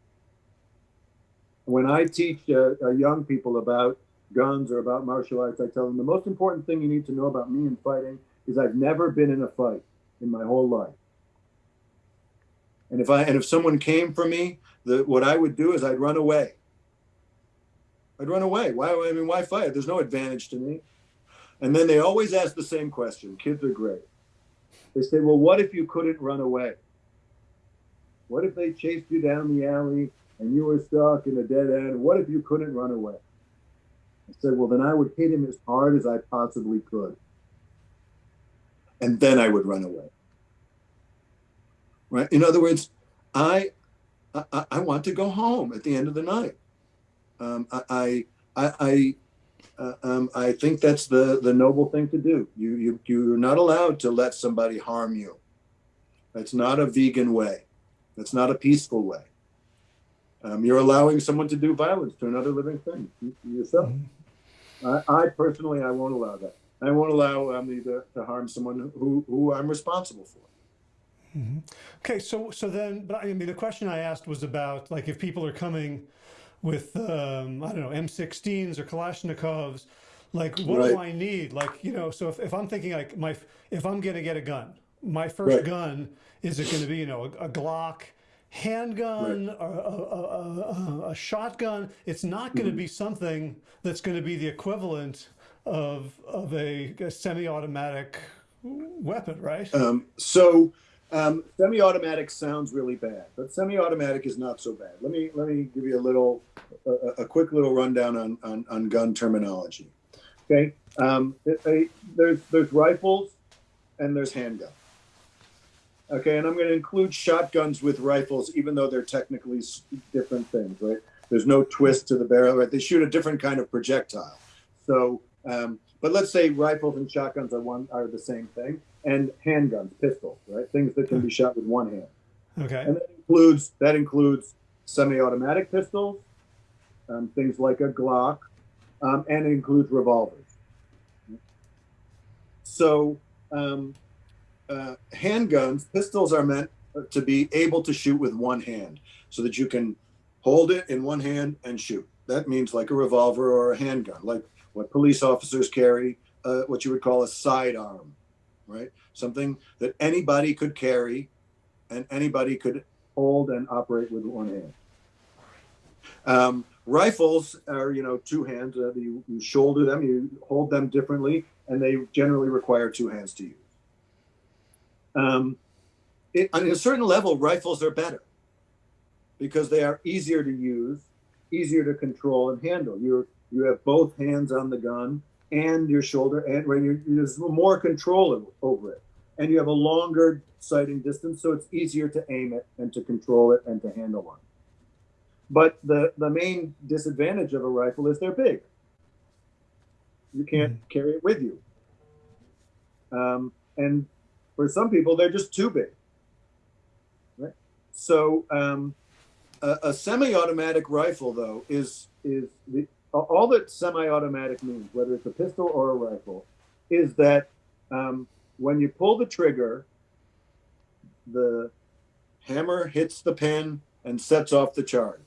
When I teach uh, uh, young people about guns or about martial arts, I tell them the most important thing you need to know about me in fighting is I've never been in a fight in my whole life. And if I and if someone came for me, the, what I would do is I'd run away. I'd run away. Why? I mean, why fight? There's no advantage to me. And then they always ask the same question. Kids are great. They say, well, what if you couldn't run away? What if they chased you down the alley and you were stuck in a dead end? What if you couldn't run away? I said, well, then I would hit him as hard as I possibly could. And then I would run away. Right? In other words, I, I, I want to go home at the end of the night. Um, I, I, I, uh, um, I think that's the, the noble thing to do. You, you, you're not allowed to let somebody harm you. That's not a vegan way. That's not a peaceful way. Um, you're allowing someone to do violence to another living thing, yourself. Mm-hmm. I, I, personally, I won't allow that. I won't allow um, to, to harm someone who, who I'm responsible for. Mm-hmm. Okay, so so then, but I mean, the question I asked was about like if people are coming with um, I don't know M16s or Kalashnikovs, like what right. do I need? Like you know, so if, if I'm thinking like my if I'm gonna get a gun, my first right. gun is it going to be you know a, a Glock handgun right. or a, a, a, shotgun? It's not going to mm-hmm. be something that's going to be the equivalent of of a, semi-automatic weapon, right? Um, so um, semi-automatic sounds really bad, but semi-automatic is not so bad. Let me let me give you a little, a, a quick little rundown on, on, on gun terminology. Okay, um, there's there's rifles and there's handguns. Okay, and I'm going to include shotguns with rifles, even though they're technically different things, right? There's no twist to the barrel, right? They shoot a different kind of projectile. So, um, but let's say rifles and shotguns are one are the same thing and handguns, pistols, right? Things that can be shot with one hand. Okay. And that includes that includes semi-automatic pistols, um, things like a Glock, um, and it includes revolvers. So um, uh, handguns, pistols are meant to be able to shoot with one hand, so that you can hold it in one hand and shoot. That means like a revolver or a handgun, like what police officers carry, uh, what you would call a sidearm right? Something that anybody could carry and anybody could hold and operate with one hand. Um, rifles are, you know, two hands. Uh, you, you shoulder them, you hold them differently, and they generally require two hands to use. Um, it, on a certain level, rifles are better because they are easier to use, easier to control and handle. you you have both hands on the gun and your shoulder, and when you there's more control over it, and you have a longer sighting distance, so it's easier to aim it and to control it and to handle one. But the the main disadvantage of a rifle is they're big. You can't mm-hmm. carry it with you, um, and for some people they're just too big. Right. So um, a, a semi-automatic rifle, though, is is the all that semi-automatic means, whether it's a pistol or a rifle, is that um, when you pull the trigger, the hammer hits the pin and sets off the charge,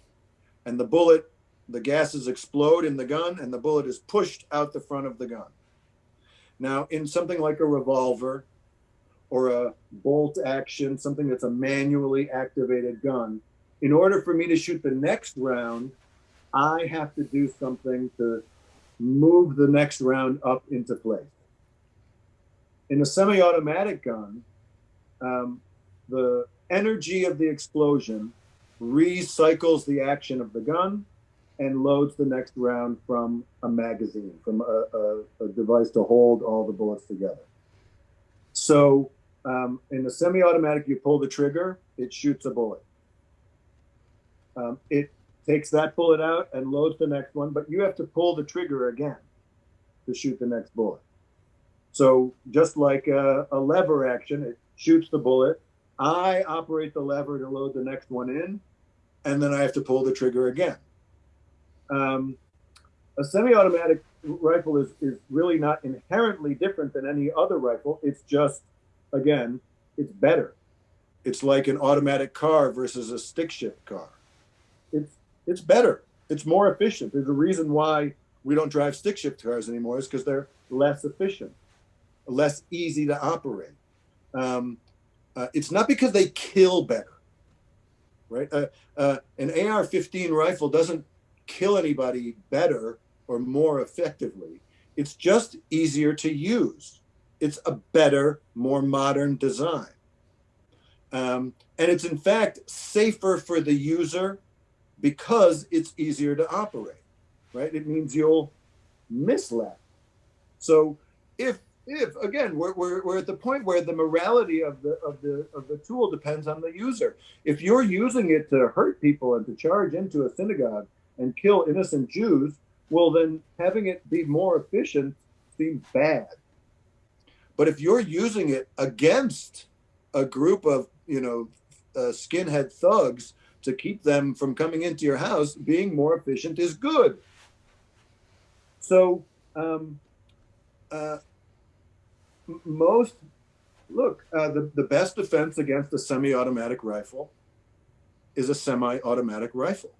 and the bullet, the gases explode in the gun, and the bullet is pushed out the front of the gun. Now, in something like a revolver or a bolt action, something that's a manually activated gun, in order for me to shoot the next round, I have to do something to move the next round up into place. In a semi automatic gun, um, the energy of the explosion recycles the action of the gun and loads the next round from a magazine, from a, a, a device to hold all the bullets together. So um, in a semi automatic, you pull the trigger, it shoots a bullet. Um, it takes that bullet out and loads the next one, but you have to pull the trigger again to shoot the next bullet. So just like a, a, lever action, it shoots the bullet. I operate the lever to load the next one in, and then I have to pull the trigger again. Um, a semi-automatic rifle is, is really not inherently different than any other rifle. It's just, again, it's better. It's like an automatic car versus a stick shift car. It's it's better. It's more efficient. There's a reason why we don't drive stick shift cars anymore is because they're less efficient, less easy to operate. Um, uh, it's not because they kill better, right? Uh, uh, an AR-15 rifle doesn't kill anybody better or more effectively. It's just easier to use. It's a better, more modern design. Um, and it's in fact safer for the user because it's easier to operate, right? It means you'll miss less. So if if again we're, we're, we're at the point where the morality of the of the of the tool depends on the user if you're using it to hurt people and to charge into a synagogue and kill innocent jews well then having it be more efficient seems bad but if you're using it against a group of you know uh, skinhead thugs to keep them from coming into your house, being more efficient is good. So, um, uh, most look, uh, the, the best defense against a semi automatic rifle is a semi automatic rifle.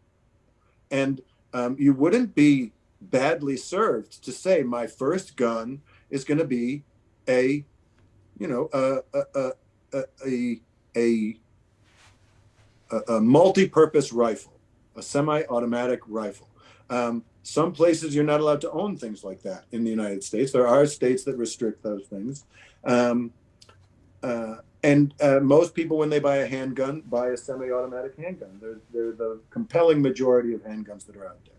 And um, you wouldn't be badly served to say my first gun is going to be a, you know, a, a, a, a, a, a multi-purpose rifle, a semi-automatic rifle. Um, some places you're not allowed to own things like that in the United States. There are states that restrict those things. Um, uh, and uh, most people, when they buy a handgun, buy a semi-automatic handgun. They're, they're the compelling majority of handguns that are out there.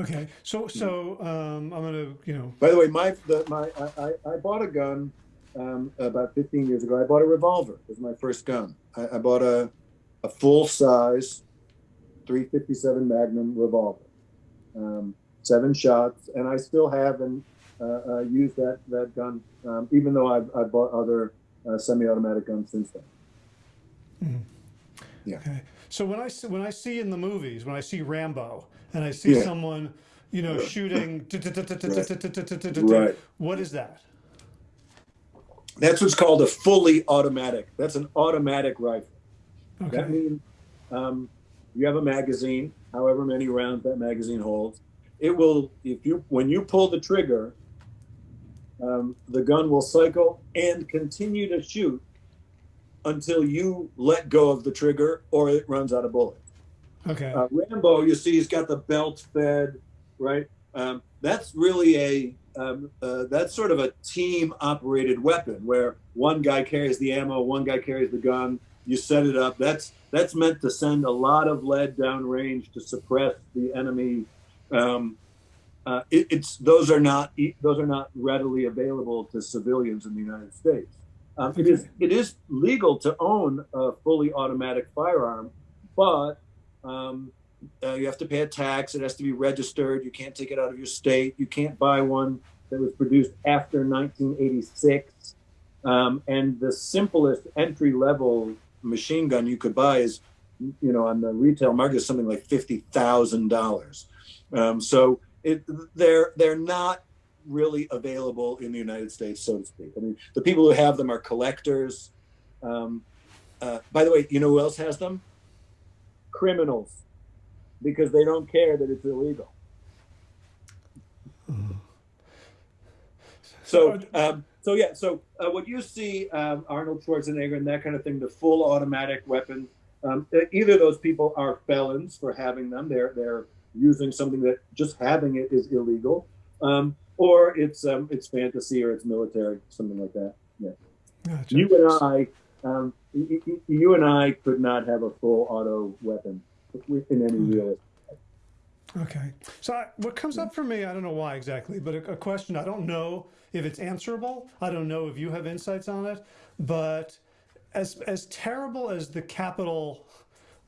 Okay, so so um, I'm gonna, you know. By the way, my the, my I, I bought a gun um, about 15 years ago. I bought a revolver. It was my first gun. I, I bought a a full size 357 Magnum revolver, um, seven shots, and I still have and uh, uh, used that that gun, um, even though I've, I've bought other uh, semi-automatic guns since then. Mm. Yeah. Okay. So when I see, when I see in the movies, when I see Rambo, and I see yeah. someone, you know, shooting, right. what is that? That's what's called a fully automatic. That's an automatic rifle. Okay. That means um, you have a magazine, however many rounds that magazine holds. It will, if you, when you pull the trigger, um, the gun will cycle and continue to shoot until you let go of the trigger or it runs out of bullets. Okay. Uh, Rambo, you see, he's got the belt fed, right? Um, that's really a um, uh, that's sort of a team operated weapon where one guy carries the ammo, one guy carries the gun. You set it up. That's that's meant to send a lot of lead down range to suppress the enemy. Um, uh, it, it's those are not those are not readily available to civilians in the United States. Um, it is it is legal to own a fully automatic firearm, but um, uh, you have to pay a tax. It has to be registered. You can't take it out of your state. You can't buy one that was produced after 1986. Um, and the simplest entry level machine gun you could buy is, you know, on the retail market is something like fifty thousand um, dollars. So it, they're they're not really available in the United States, so to speak. I mean, the people who have them are collectors. Um, uh, by the way, you know who else has them? Criminals, because they don't care that it's illegal. So, um, so yeah, so uh, what you see um, Arnold Schwarzenegger and that kind of thing, the full automatic weapon, um, either those people are felons for having them. They're they're using something that just having it is illegal, um, or it's um, it's fantasy or it's military, something like that. Yeah. Gotcha. You and I, um, you and I could not have a full auto weapon in any mm. real Okay. So I, what comes up for me, I don't know why exactly, but a, a, question I don't know if it's answerable. I don't know if you have insights on it, but as as terrible as the Capitol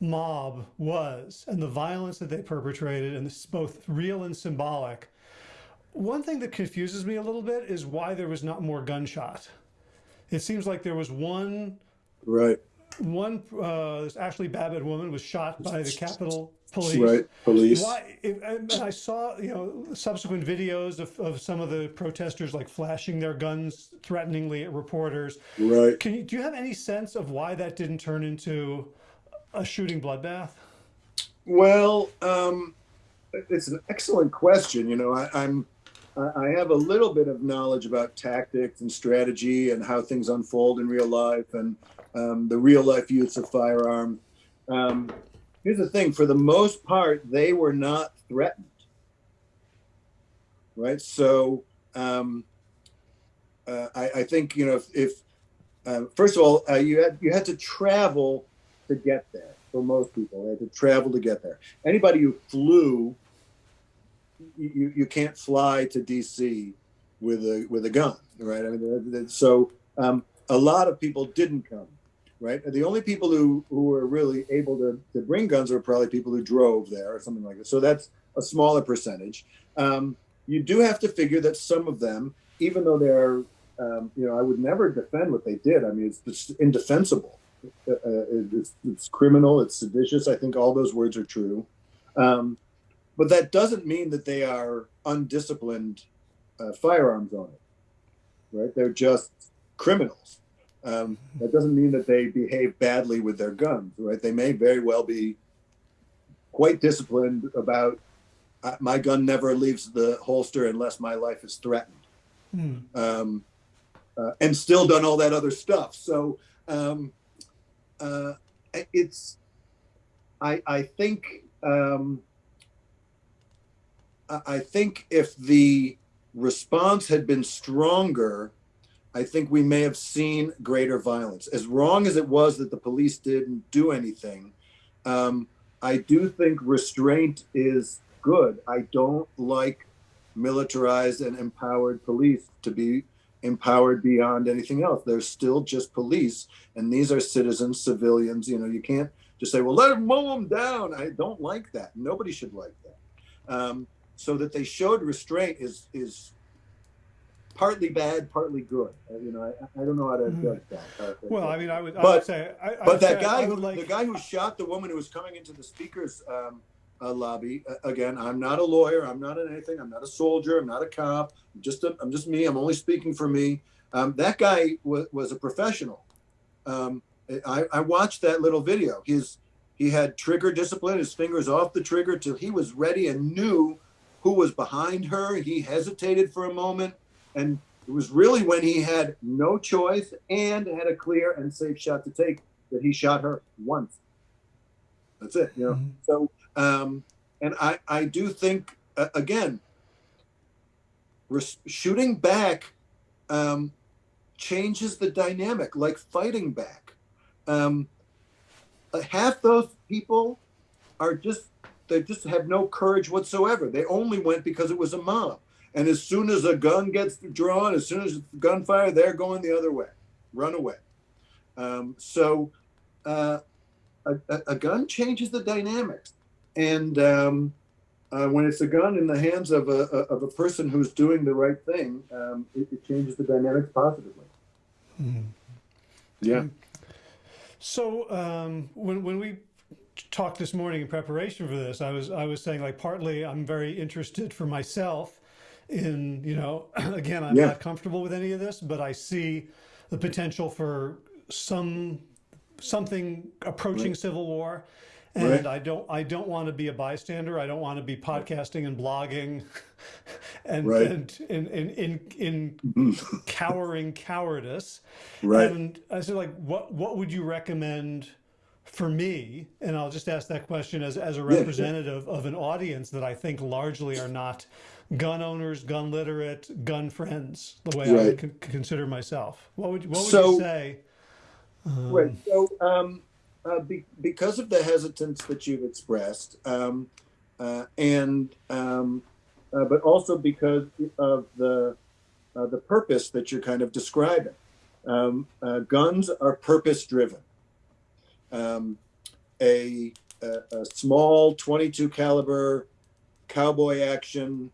mob was and the violence that they perpetrated and this is both real and symbolic, one thing that confuses me a little bit is why there was not more gunshot. It seems like there was one right one uh, this Ashli Babbitt woman was shot by the Capitol police. Right, police. Why? and I saw you know subsequent videos of, of some of the protesters like flashing their guns threateningly at reporters. Right. Can you do you have any sense of why that didn't turn into a shooting bloodbath? Well, um, it's an excellent question. You know, I, I'm. I have a little bit of knowledge about tactics and strategy and how things unfold in real life and um, the real life use of firearm. Um, here's the thing for the most part, they were not threatened. Right. So um, uh, I, I, think, you know, if, if uh, first of all, uh, you had you had to travel to get there for most people. They had to travel to get there. Anybody who flew, you, you can't fly to DC with a with a gun, right? I mean, so um, a lot of people didn't come right? The only people who, who were really able to, to bring guns were probably people who drove there or something like that. So that's a smaller percentage. Um, you do have to figure that some of them, even though they're, um, you know, I would never defend what they did. I mean, it's, it's indefensible. Uh, uh it's, it's, criminal. It's seditious. I think all those words are true. Um, but that doesn't mean that they are undisciplined uh, firearms owners. right? They're just criminals. Um, that doesn't mean that they behave badly with their guns, right? They may very well be quite disciplined about uh, my gun never leaves the holster unless my life is threatened, mm. um, uh, and still done all that other stuff. So um, uh, it's, I, I think, um, I think if the response had been stronger, I think we may have seen greater violence. As wrong as it was that the police didn't do anything, um, I do think restraint is good. I don't like militarized and empowered police to be empowered beyond anything else. They're still just police, and these are citizens, civilians. You know, you can't just say, "Well, let them mow them down." I don't like that. Nobody should like that. Um, so that they showed restraint is is partly bad, partly good. Uh, you know, I, I don't know how to mm-hmm. judge that. well, I mean, I would, I but, would say, I, I but that say guy, who, like... the guy who shot the woman who was coming into the speaker's um, uh, lobby. Uh, again, I'm not a lawyer. I'm not anything. I'm not a soldier. I'm not a cop. I'm just a, I'm just me. I'm only speaking for me. Um, that guy was, was a professional. Um, I, I watched that little video. His he had trigger discipline. His fingers off the trigger till he was ready and knew who was behind her. He hesitated for a moment and it was really when he had no choice and had a clear and safe shot to take that he shot her once. That's it. You know. Mm-hmm. So, um, and I I do think uh, again, res- shooting back um, changes the dynamic, like fighting back. Um, uh, half those people are just they just have no courage whatsoever. They only went because it was a mob. And as soon as a gun gets drawn, as soon as gunfire, they're going the other way, run away. Um, so uh, a, a, gun changes the dynamics. And um, uh, when it's a gun in the hands of a, of a person who's doing the right thing, um, it, it, changes the dynamics positively. Mm. Yeah. So um, when, when we talked this morning in preparation for this, I was I was saying like partly I'm very interested for myself in, you know, again, I'm yeah. not comfortable with any of this, but I see the potential for some something approaching right. civil war and right. I don't I don't want to be a bystander. I don't want to be podcasting and blogging and right. and in in in, in cowering cowardice. Right. And I said like what what would you recommend for me? And I'll just ask that question as as a representative yeah, of an audience that I think largely are not gun owners, gun literate, gun friends, the way right. I would consider myself. What would what would so, you say? Um, right. So, um, uh, be, because of the hesitance that you've expressed, um, uh, and um, uh, but also because of the uh, the purpose that you're kind of describing, um, uh, guns are purpose driven. Um, a, a, a small 22 caliber cowboy action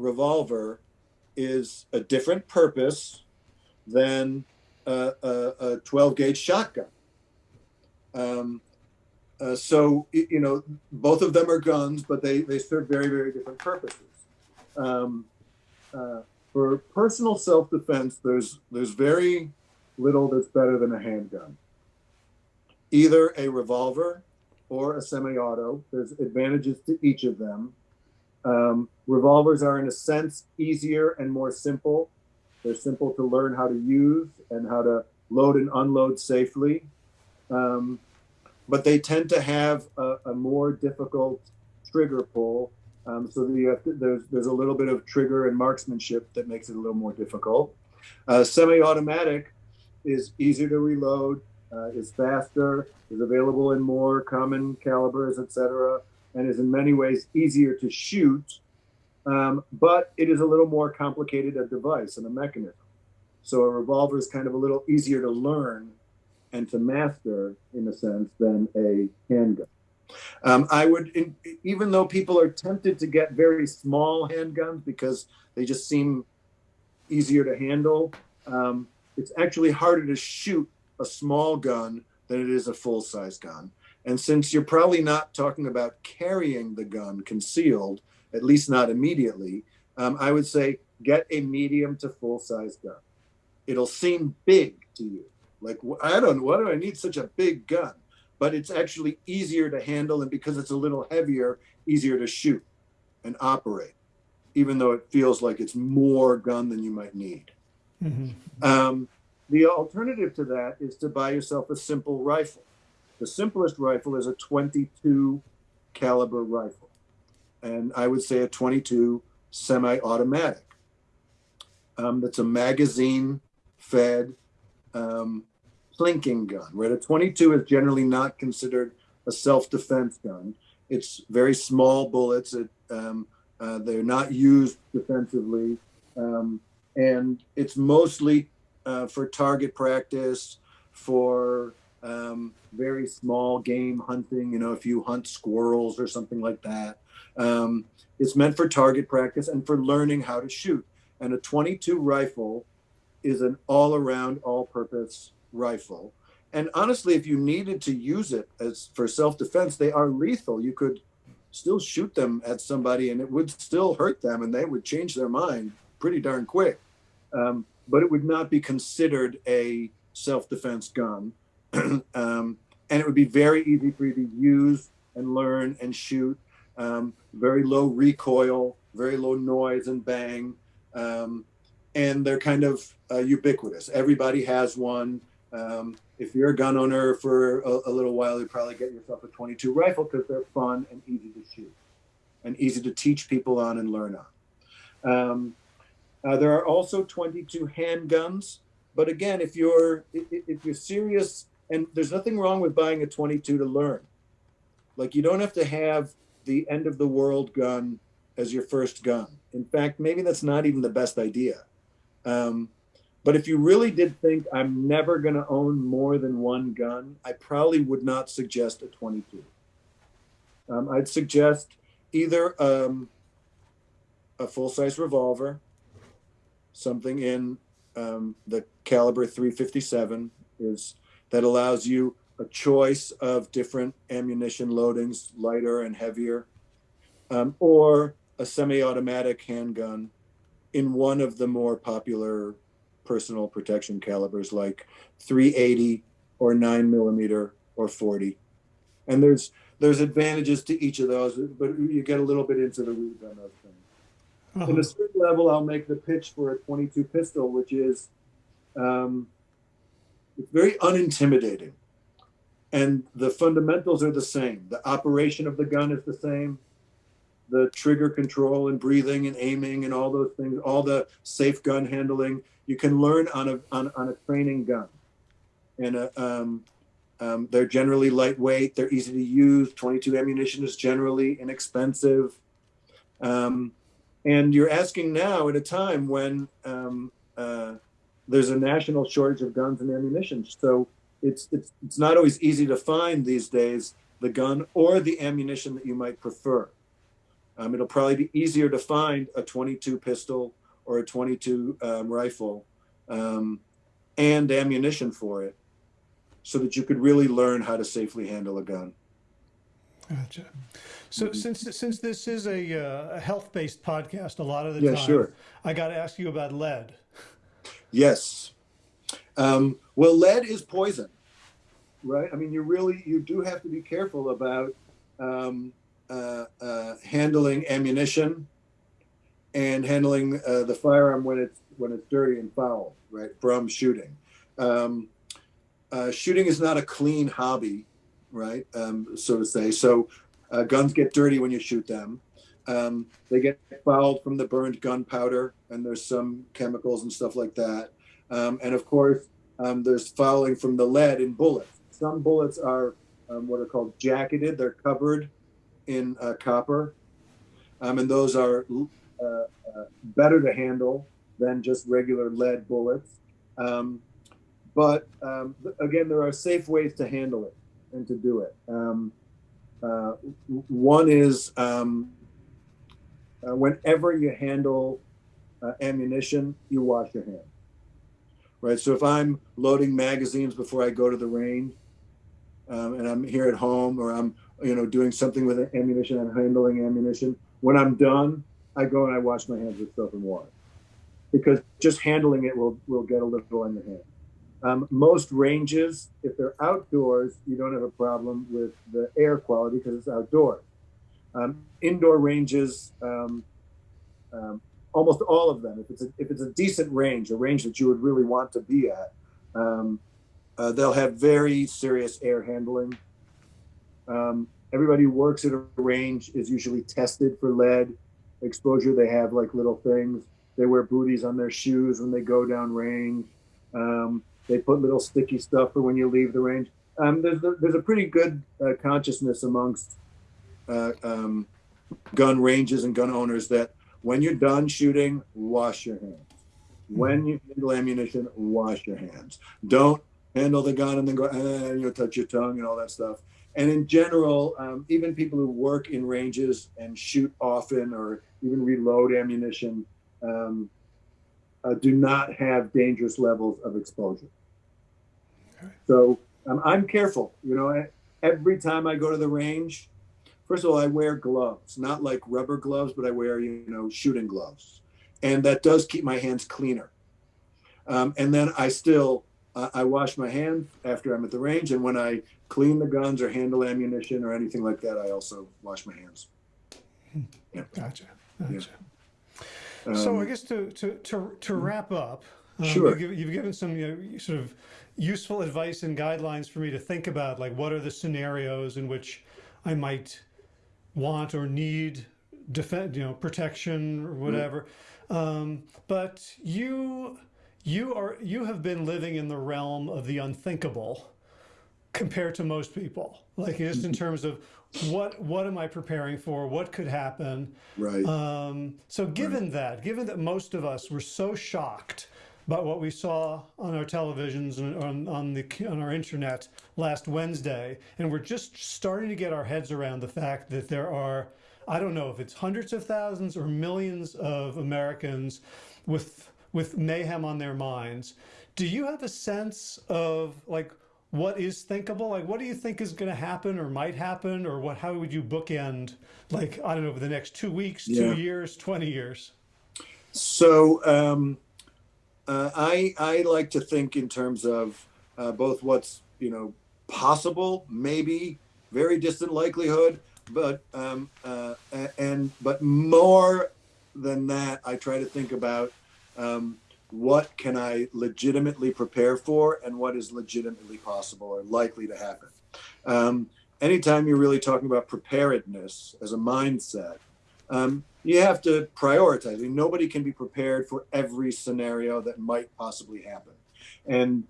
revolver is a different purpose than a, a, a 12 gauge shotgun. Um, uh, so, you know, both of them are guns, but they, they serve very, very different purposes. Um, uh, for personal self defense, there's, there's very little that's better than a handgun. Either a revolver or a semi auto, there's advantages to each of them. Um, revolvers are, in a sense, easier and more simple. They're simple to learn how to use and how to load and unload safely. Um, but they tend to have a, a more difficult trigger pull. Um, so to, there's, there's a little bit of trigger and marksmanship that makes it a little more difficult. Uh, semi-automatic is easier to reload, uh, is faster, is available in more common calibers, etc and is in many ways easier to shoot, um, but it is a little more complicated a device and a mechanism. So a revolver is kind of a little easier to learn and to master in a sense than a handgun. Um, I would, in, even though people are tempted to get very small handguns because they just seem easier to handle, um, it's actually harder to shoot a small gun than it is a full size gun. And since you're probably not talking about carrying the gun concealed, at least not immediately, um, I would say get a medium to full size gun. it'll seem big to you. Like I don't, know, why do I need such a big gun? But it's actually easier to handle, and because it's a little heavier, easier to shoot and operate, even though it feels like it's more gun than you might need. Mm-hmm. Um, the alternative to that is to buy yourself a simple rifle. The simplest rifle is a 22 caliber rifle, and I would say a 22 semi-automatic. Um, that's a magazine-fed um, plinking gun. Right, a 22 is generally not considered a self-defense gun. It's very small bullets. It, um, uh, they're not used defensively, um, and it's mostly uh, for target practice, for um, very small game hunting. You know, if you hunt squirrels or something like that, um, it's meant for target practice and for learning how to shoot. And a 22 rifle is an all-around, all-purpose rifle. And honestly, if you needed to use it as for self-defense, they are lethal. You could still shoot them at somebody, and it would still hurt them, and they would change their mind pretty darn quick. Um, but it would not be considered a self-defense gun. um, and it would be very easy for you to use and learn and shoot. Um, very low recoil, very low noise and bang. Um, and they're kind of uh, ubiquitous. Everybody has one. Um, if you're a gun owner for a, a, little while, you probably get yourself a 22 rifle because they're fun and easy to shoot and easy to teach people on and learn on. Um, uh, there are also 22 handguns, but again, if you're if you're serious, and there's nothing wrong with buying a 22 to learn. Like you don't have to have the end of the world gun as your first gun. In fact, maybe that's not even the best idea. Um, but if you really did think I'm never going to own more than one gun, I probably would not suggest a 22. Um, I'd suggest either um, a full size revolver something in um, the caliber 357 is that allows you a choice of different ammunition loadings, lighter and heavier, um, or a semi-automatic handgun in one of the more popular personal protection calibers like 380 or 9 millimeter or 40 and there's there's advantages to each of those but you get a little bit into the weeds on those things uh-huh. In a certain level, I'll make the pitch for a 22 pistol, which is um, it's very unintimidating. And the fundamentals are the same. The operation of the gun is the same. The trigger control and breathing and aiming and all those things, all the safe gun handling, you can learn on a, on, on a training gun. And a, uh, um, um, they're generally lightweight. They're easy to use. 22 ammunition is generally inexpensive. Um, and you're asking now at a time when um, uh, there's a national shortage of guns and ammunition. So it's, it's, it's not always easy to find these days the gun or the ammunition that you might prefer. Um, it'll probably be easier to find a 22 pistol or a 22 um, rifle um, and ammunition for it so that you could really learn how to safely handle a gun. Gotcha. So mm-hmm. since since this is a, uh, a health based podcast, a lot of the yeah, time, sure. I got to ask you about lead. Yes. Um, well, lead is poison, right? I mean, you really you do have to be careful about um, uh, uh, handling ammunition and handling uh, the firearm when it's when it's dirty and foul, right? From shooting. Um, uh, shooting is not a clean hobby, right? Um, so to say. So uh, guns get dirty when you shoot them. Um, they get fouled from the burned gunpowder, and there's some chemicals and stuff like that. Um, and of course, um, there's fouling from the lead in bullets. Some bullets are um, what are called jacketed; they're covered in uh, copper, um, and those are uh, uh, better to handle than just regular lead bullets. Um, but again, there are safe ways to handle it and to do it. Uh, one is uh, whenever you handle uh, ammunition, you wash your hands. Right. So if I'm loading magazines before I go to the range, um, and I'm here at home, or I'm you know doing something with ammunition, I'm handling ammunition. When I'm done, I go and I wash my hands with soap and water. because just handling it will will get a little on your hand. Um, most ranges, if they're outdoors, you don't have a problem with the air quality because it's outdoors. Um, indoor ranges, um, um, almost all of them, if it's a, if it's a decent range, a range that you would really want to be at, um, uh, they'll have very serious air handling. Um, everybody who works at a range is usually tested for lead exposure. They have like little things. They wear booties on their shoes when they go down range. Um, they put little sticky stuff for when you leave the range. There's, there's a pretty good uh, consciousness amongst uh, um, gun ranges and gun owners that when you're done shooting, wash your hands. When you handle ammunition, wash your hands. Don't handle the gun and then go, eh, you know, touch your tongue and all that stuff. And in general, um, even people who work in ranges and shoot often or even reload ammunition um, uh, do not have dangerous levels of exposure. So um, I'm careful. You know, every time I go to the range, first of all, I wear gloves, not like rubber gloves, but I wear, you know, shooting gloves. And that does keep my hands cleaner. Um, and then I still, uh, I wash my hands after I'm at the range. And when I clean the guns or handle ammunition or anything like that, I also wash my hands. Yeah. Gotcha. Gotcha. Yeah. so I um, guess to, to, to, to wrap up, um, sure. You've, you've, given some you know, sort of useful advice and guidelines for me to think about, like what are the scenarios in which I might want or need defend, you know, protection or whatever. Mm. Um, but you, you are, you have been living in the realm of the unthinkable compared to most people, like just in terms of what what am I preparing for? What could happen? Right. Um, so given right. that, given that most of us were so shocked about what we saw on our televisions and on, on the on our internet last Wednesday, and we're just starting to get our heads around the fact that there are, I don't know if it's hundreds of thousands or millions of Americans with with mayhem on their minds. Do you have a sense of like what is thinkable? Like, what do you think is going to happen or might happen, or what? How would you bookend, like, I don't know, over the next two weeks, yeah. two years, twenty years? So. Um uh, I I like to think in terms of uh, both what's you know possible, maybe very distant likelihood, but um, uh, and but more than that, I try to think about um, what can I legitimately prepare for and what is legitimately possible or likely to happen. Um, anytime you're really talking about preparedness as a mindset, um, you have to prioritize. I mean, nobody can be prepared for every scenario that might possibly happen. And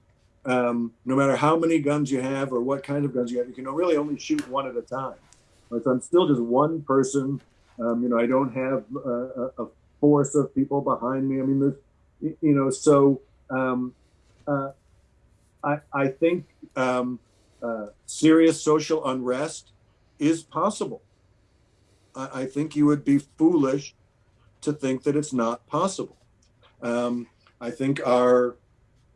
um, no matter how many guns you have or what kind of guns you have, you can really only shoot one at a time. So I'm still just one person. Um, you know, I don't have a, a, force of people behind me. I mean, there's, you know, so um, uh, I, I think um, uh, serious social unrest is possible. I, think you would be foolish to think that it's not possible. Um, I think our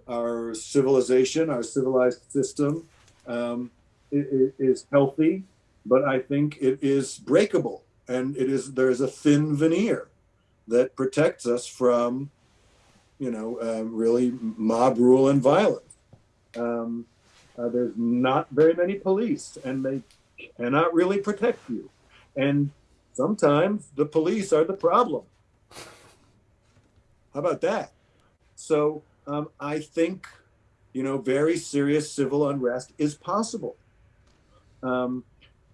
our civilization, our civilized system, um, is healthy, but I think it is breakable, and it is there is a thin veneer that protects us from, you know, uh, really mob rule and violence. Um, uh, there's not very many police, and they cannot really protect you, and sometimes the police are the problem. How about that? So um, I think, you know, very serious civil unrest is possible. Um,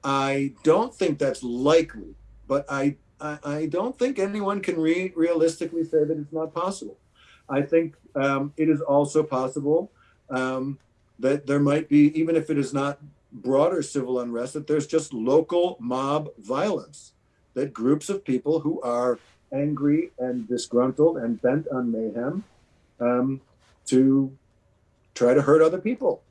I don't think that's likely, but I, I, I don't think anyone can re- realistically say that it's not possible. I think um, it is also possible um, that there might be, even if it is not broader civil unrest, that there's just local mob violence that groups of people who are angry and disgruntled and bent on mayhem um, to try to hurt other people.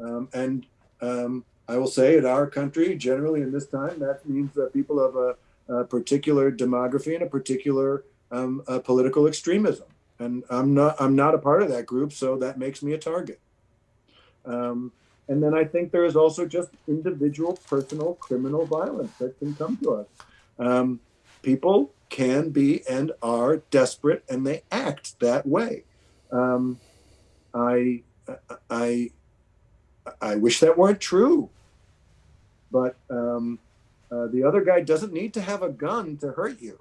Um, and um, I will say, in our country, generally in this time, that means that people of a, a particular demography and a particular um, a political extremism. And I'm not I'm not a part of that group, so that makes me a target. Um, and then I think there is also just individual, personal, criminal violence that can come to us. Um, people can be and are desperate, and they act that way. Um, I, I, I wish that weren't true, but um, uh, the other guy doesn't need to have a gun to hurt you.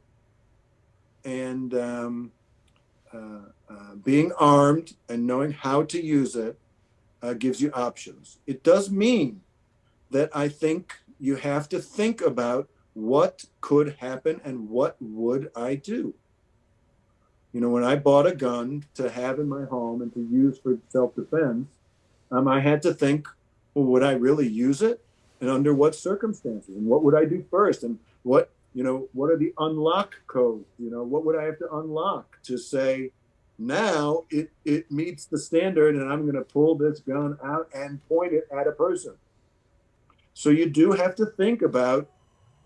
And um, uh, uh, being armed and knowing how to use it uh, gives you options. It does mean that I think you have to think about what could happen and what would I do. You know, when I bought a gun to have in my home and to use for self-defense, um, I had to think, well, would I really use it, and under what circumstances, and what would I do first, and what you know, what are the unlock codes? You know, what would I have to unlock to say, now it it meets the standard, and I'm going to pull this gun out and point it at a person. So you do have to think about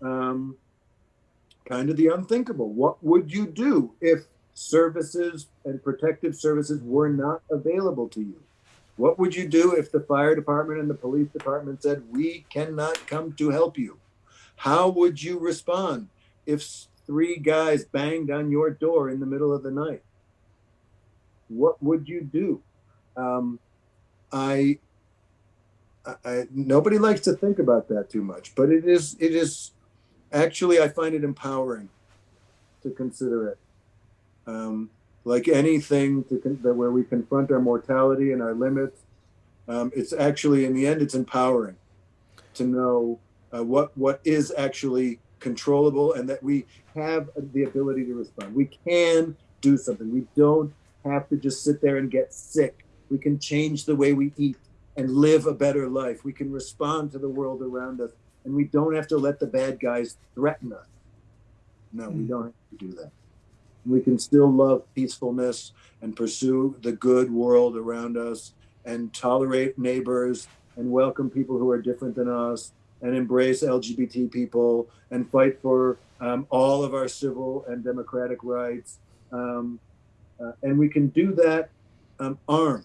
um, kind of the unthinkable. What would you do if services and protective services were not available to you? What would you do if the fire department and the police department said, we cannot come to help you? How would you respond if three guys banged on your door in the middle of the night? What would you do? Um, I I, nobody likes to think about that too much, but it is it is actually I find it empowering to consider it. Um, like anything to that where we confront our mortality and our limits, um, it's actually in the end it's empowering to know uh, what what is actually controllable and that we have the ability to respond. We can do something. We don't have to just sit there and get sick. We can change the way we eat and live a better life. We can respond to the world around us, and we don't have to let the bad guys threaten us. No, we hmm. don't have to do that. We can still love peacefulness and pursue the good world around us and tolerate neighbors and welcome people who are different than us and embrace LGBT people and fight for um, all of our civil and democratic rights. Um, uh, and we can do that um, armed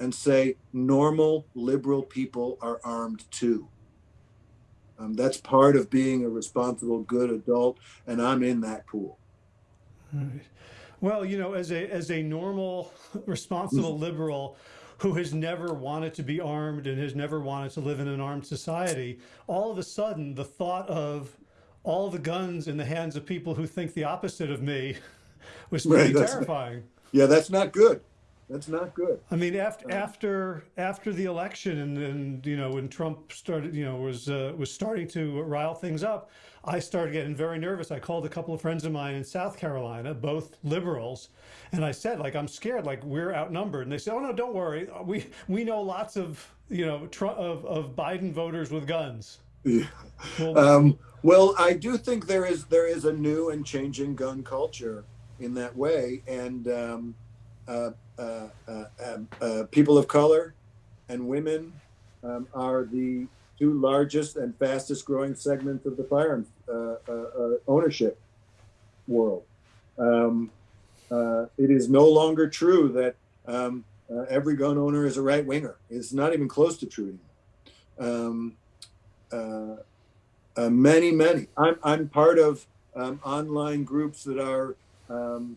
and say normal liberal people are armed too. Um, that's part of being a responsible, good adult, and I'm in that pool. Right. Well, you know, as a as a normal, responsible mm-hmm. liberal who has never wanted to be armed and has never wanted to live in an armed society, all of a sudden the thought of all the guns in the hands of people who think the opposite of me was pretty right, terrifying. yeah, that's not good. That's not good. I mean, after after after the election, and, and you know when Trump started, you know, was uh, was starting to rile things up, I started getting very nervous. I called a couple of friends of mine in South Carolina, both liberals, and I said, like, I'm scared, like we're outnumbered. And they said, Oh no, don't worry, we we know lots of you know Trump, of of Biden voters with guns. Yeah. Well, um, well, I do think there is there is a new and changing gun culture in that way, and. Um, uh, uh, uh, um, uh, people of color and women um, are the two largest and fastest growing segments of the firearms ownership world. Um, it is no longer true that um, every gun owner is a right winger. It's not even close to true anymore. Um, uh, uh, many, many. I'm, I'm part of online groups that are um,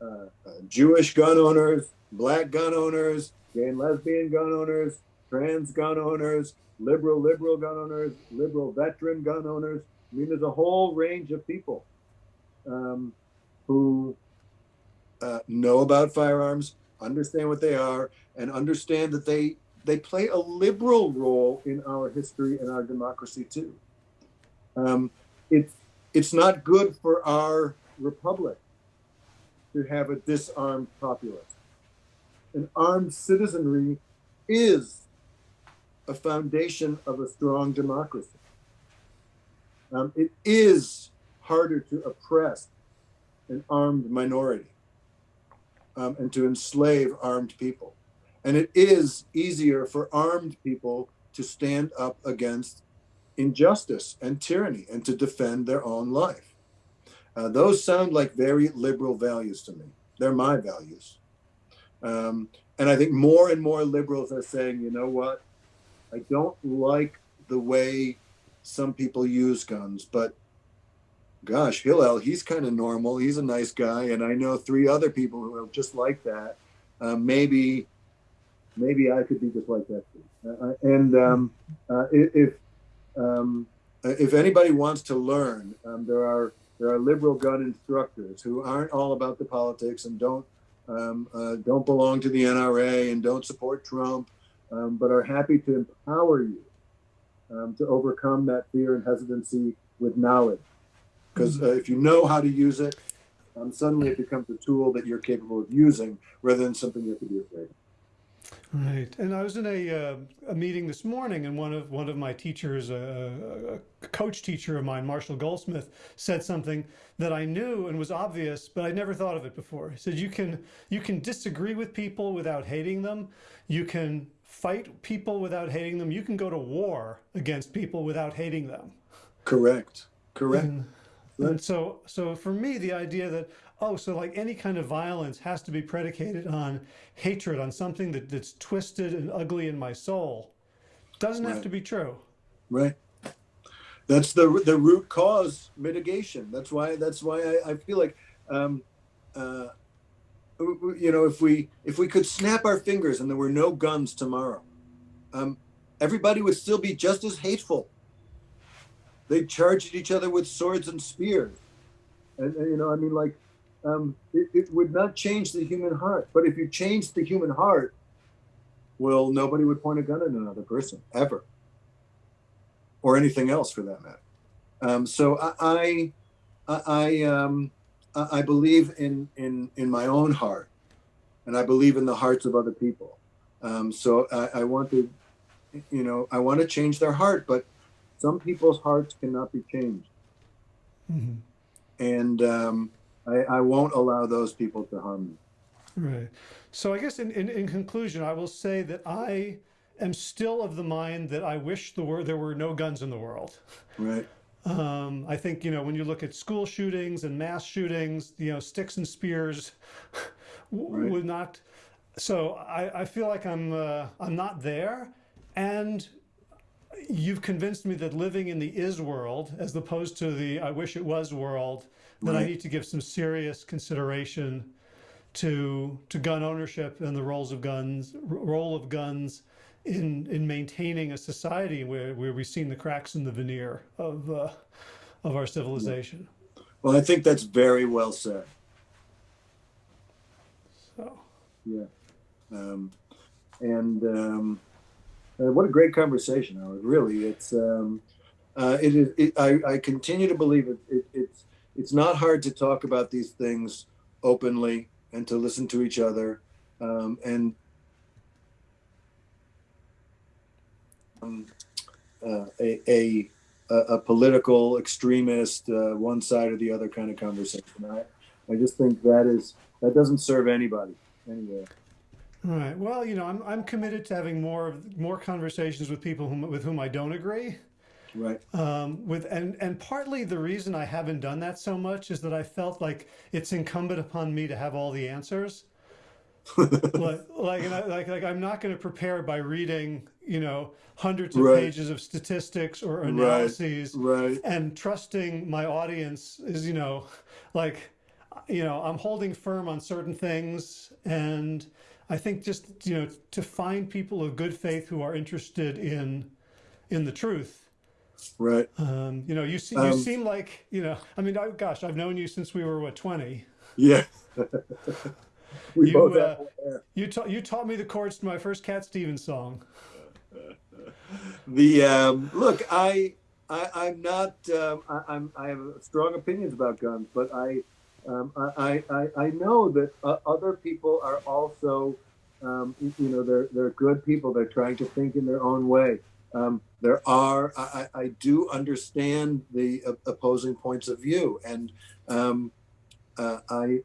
uh, Jewish gun owners, black gun owners, gay and lesbian gun owners, trans gun owners, liberal liberal gun owners, liberal veteran gun owners. I mean, there's a whole range of people um, who uh, know about firearms, understand what they are, and understand that they they play a liberal role in our history and our democracy too. Um, it's it's not good for our republic to have a disarmed populace. An armed citizenry is a foundation of a strong democracy. Um, it is harder to oppress an armed minority um, and to enslave armed people. And it is easier for armed people to stand up against injustice and tyranny and to defend their own life. Uh, those sound like very liberal values to me. They're my values. Um, and I think more and more liberals are saying, you know what? I don't like the way some people use guns, but gosh, Hillel, he's kind of normal. He's a nice guy, and I know three other people who are just like that. Uh, maybe, maybe I could be just like that. Uh, uh and um, uh, if um, if anybody wants to learn, um, there are there are liberal gun instructors who aren't all about the politics and don't um, uh, don't belong to the NRA and don't support Trump, um, but are happy to empower you um, to overcome that fear and hesitancy with knowledge. Because uh, if you know how to use it, um, suddenly it becomes a tool that you're capable of using rather than something you have to be afraid of. Right, and I was in a, uh, a meeting this morning, and one of one of my teachers, a, a, coach teacher of mine, Marshall Goldsmith, said something that I knew and was obvious, but I never thought of it before. He said, "You can you can disagree with people without hating them. You can fight people without hating them. You can go to war against people without hating them." Correct. Correct. And, and so, so for me, the idea that oh, so like any kind of violence has to be predicated on hatred, on something that, that's twisted and ugly in my soul, doesn't right. have to be true. Right. That's the the root cause mitigation. That's why that's why I, I feel like um, uh, you know if we if we could snap our fingers and there were no guns tomorrow, um, everybody would still be just as hateful. They charged each other with swords and spears, and, and you know I mean like um, it, it, would not change the human heart. But if you change the human heart, well, nobody would point a gun at another person ever, or anything else for that matter. Um, so I, I, I, um, I believe in in in my own heart, and I believe in the hearts of other people. Um, so I, I want to, you know, I want to change their heart, but some people's hearts cannot be changed. Mm-hmm. And um, I, I won't allow those people to harm me. Right. So I guess in, in, in, conclusion, I will say that I am still of the mind that I wish there were, there were no guns in the world. Right. Um, I think, you know, when you look at school shootings and mass shootings, you know, sticks and spears right. would not. So I, I feel like I'm, uh, I'm not there. And you've convinced me that living in the is world, as opposed to the I wish it was world, that right. I need to give some serious consideration to to gun ownership and the roles of guns role of guns in in maintaining a society where where we've seen the cracks in the veneer of uh, of our civilization. Well, I think that's very well said. So. Yeah. Um, and um, uh, what a great conversation, Howard. Really, it's um, uh, it is. It, I, I continue to believe it, it, It's it's not hard to talk about these things openly and to listen to each other um, and um, uh, a, a, a political extremist uh, one side or the other kind of conversation. I, I just think that is that doesn't serve anybody anyway. Right. Well, you know, I'm I'm committed to having more more conversations with people whom, with whom I don't agree. Right. Um, with and and partly the reason I haven't done that so much is that I felt like it's incumbent upon me to have all the answers. like like, I, like like I'm not going to prepare by reading you know hundreds of right. pages of statistics or analyses right. right. and trusting my audience is you know like you know I'm holding firm on certain things and I think just you know to find people of good faith who are interested in in the truth Right. Um, you know, you you um, seem like you know. I mean, I, gosh, I've known you since we were what twenty. Yeah. we you, both uh, you taught you taught me the chords to my first Cat Stevens song. the um, look, I, I am not um, I, am I have strong opinions about guns, but I um, I, I I know that uh, other people are also um, you know they're they're good people. They're trying to think in their own way. Um, there are, I, I, do understand the opposing points of view, and um, uh, I,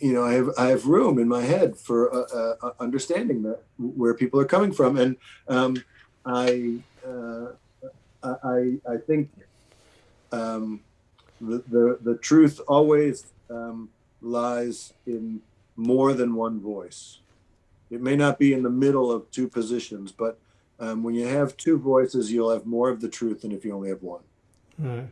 you know, I have I have room in my head for uh, uh, understanding that where people are coming from, and um, I, uh, I, I think um, the, the the truth always um, lies in more than one voice. It may not be in the middle of two positions, but um, when you have two voices, you'll have more of the truth than if you only have one. Right.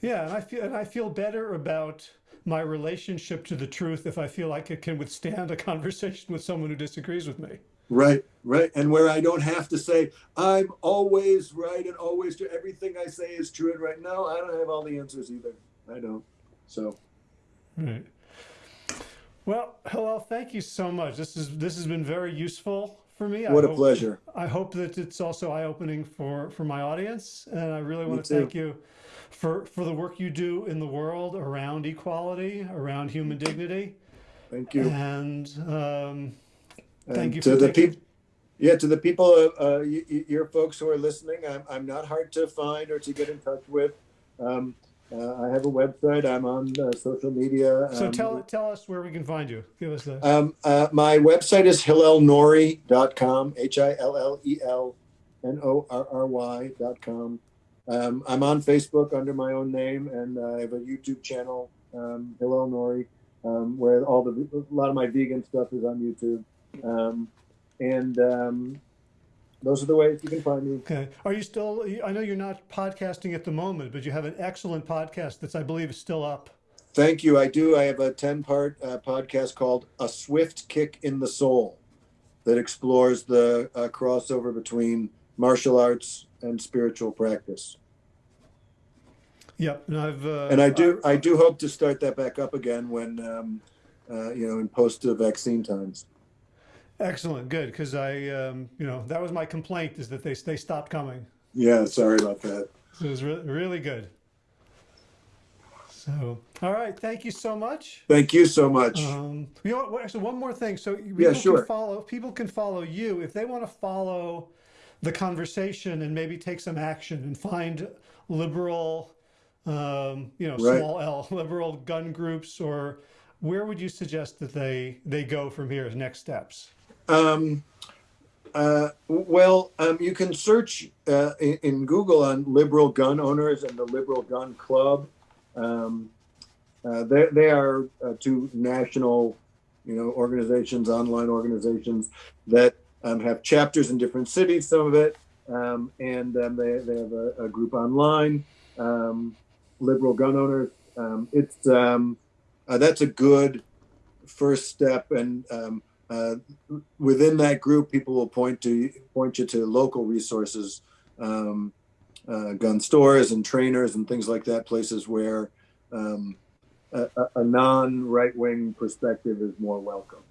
Yeah, and I feel and I feel better about my relationship to the truth if I feel like it can withstand a conversation with someone who disagrees with me. Right, right. And where I don't have to say, I'm always right and always true. Everything I say is true and right. now I don't have all the answers either. I don't. So. Right. Well, Hillel, thank you so much. This is this has been very useful for me. What I a hope, pleasure. I hope that it's also eye-opening for for my audience, and I really want to thank you for for the work you do in the world around equality, around human dignity. Thank you. And um, thank you to for the people. Yeah, to the people, uh, uh, your folks who are listening, I'm, I'm not hard to find or to get in touch with. Um, uh, I have a website. I'm on uh, social media. So um, tell tell us where we can find you. Give us the. Um, uh, my website is hillelnorry.com, H I L L E L N O R R Y.com. Um, I'm on Facebook under my own name, and I have a YouTube channel, um, Hillel Norry, um, where all the a lot of my vegan stuff is on YouTube. Um, and um, those are the ways you can find me. Okay. Are you still, I know you're not podcasting at the moment, but you have an excellent podcast that's, I believe, is still up. Thank you. I do. I have a 10 part uh, podcast called A Swift Kick in the Soul that explores the uh, crossover between martial arts and spiritual practice. Yep. And I've, uh, and I do, I do hope to start that back up again when, um, uh, you know, in post vaccine times. Excellent, good, because I, um, you know, that was my complaint is that they they stopped coming. Yeah, sorry about that. So it was re really good. So, all right, thank you so much. Thank you so much. Um, you know what? So one more thing. So people yeah, sure. can follow. People can follow you if they want to follow the conversation and maybe take some action and find liberal, um, you know, right. small L liberal gun groups or where would you suggest that they they go from here as next steps? Um, uh, well, um, you can search uh, in, in, Google on liberal gun owners and the Liberal Gun Club. Um, uh, they, are uh, two national, you know, organizations, online organizations that um, have chapters in different cities. Some of it, um, and um, they they have a, a group online, um, liberal gun owners. it's uh, that's a good first step, and uh, within that group, people will point to point you to local resources, um, uh, gun stores and trainers and things like that, places where um, a, a non right wing perspective is more welcome.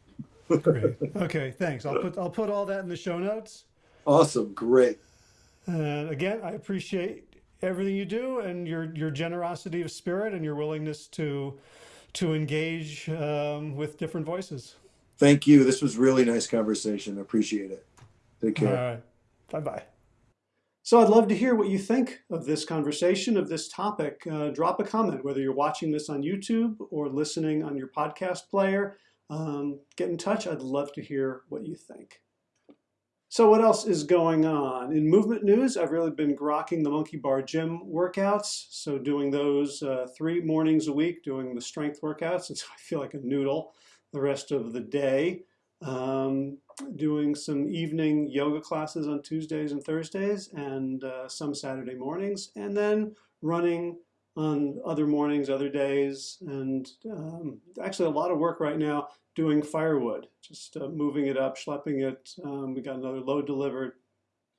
great. Okay, thanks. I'll put I'll put all that in the show notes. Awesome, great. And again, I appreciate everything you do and your your generosity of spirit and your willingness to to engage um, with different voices. Thank you. This was really nice conversation. Appreciate it. Take care. All right. Bye-bye. So I'd love to hear what you think of this conversation, of this topic. Uh, drop a comment, whether you're watching this on YouTube or listening on your podcast player. Um, get in touch. I'd love to hear what you think. So what else is going on? In movement news, I've really been grokking the Monkey Bar Gym workouts. So doing those uh, three mornings a week, doing the strength workouts. And so I feel like a noodle the rest of the day, um, doing some evening yoga classes on Tuesdays and Thursdays and uh, some Saturday mornings, and then running on other mornings, other days, and um, actually a lot of work right now doing firewood, just uh, moving it up, schlepping it. Um, we got another load delivered,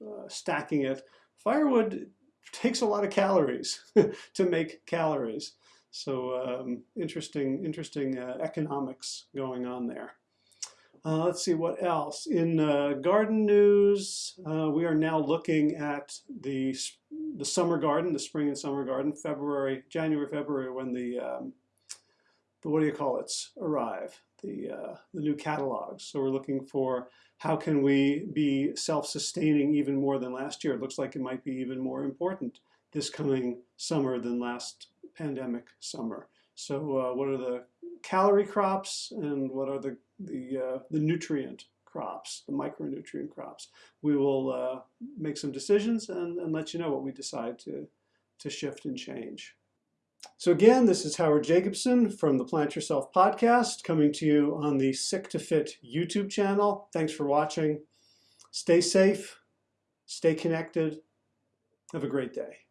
uh, stacking it. Firewood takes a lot of calories to make calories. So um, interesting, interesting uh, economics going on there. Uh, let's see what else. In uh, garden news, uh, we are now looking at the, the summer garden, the spring and summer garden, February, January, February, when the, um, the what do you call it, arrive, the, uh, the new catalogs. So we're looking for how can we be self-sustaining even more than last year. It looks like it might be even more important this coming summer than last pandemic summer. So uh, what are the calorie crops and what are the, the, uh, the nutrient crops, the micronutrient crops? We will uh, make some decisions and, and let you know what we decide to, to shift and change. So again, this is Howard Jacobson from the Plant Yourself podcast coming to you on the Sick to Fit YouTube channel. Thanks for watching. Stay safe, stay connected. Have a great day.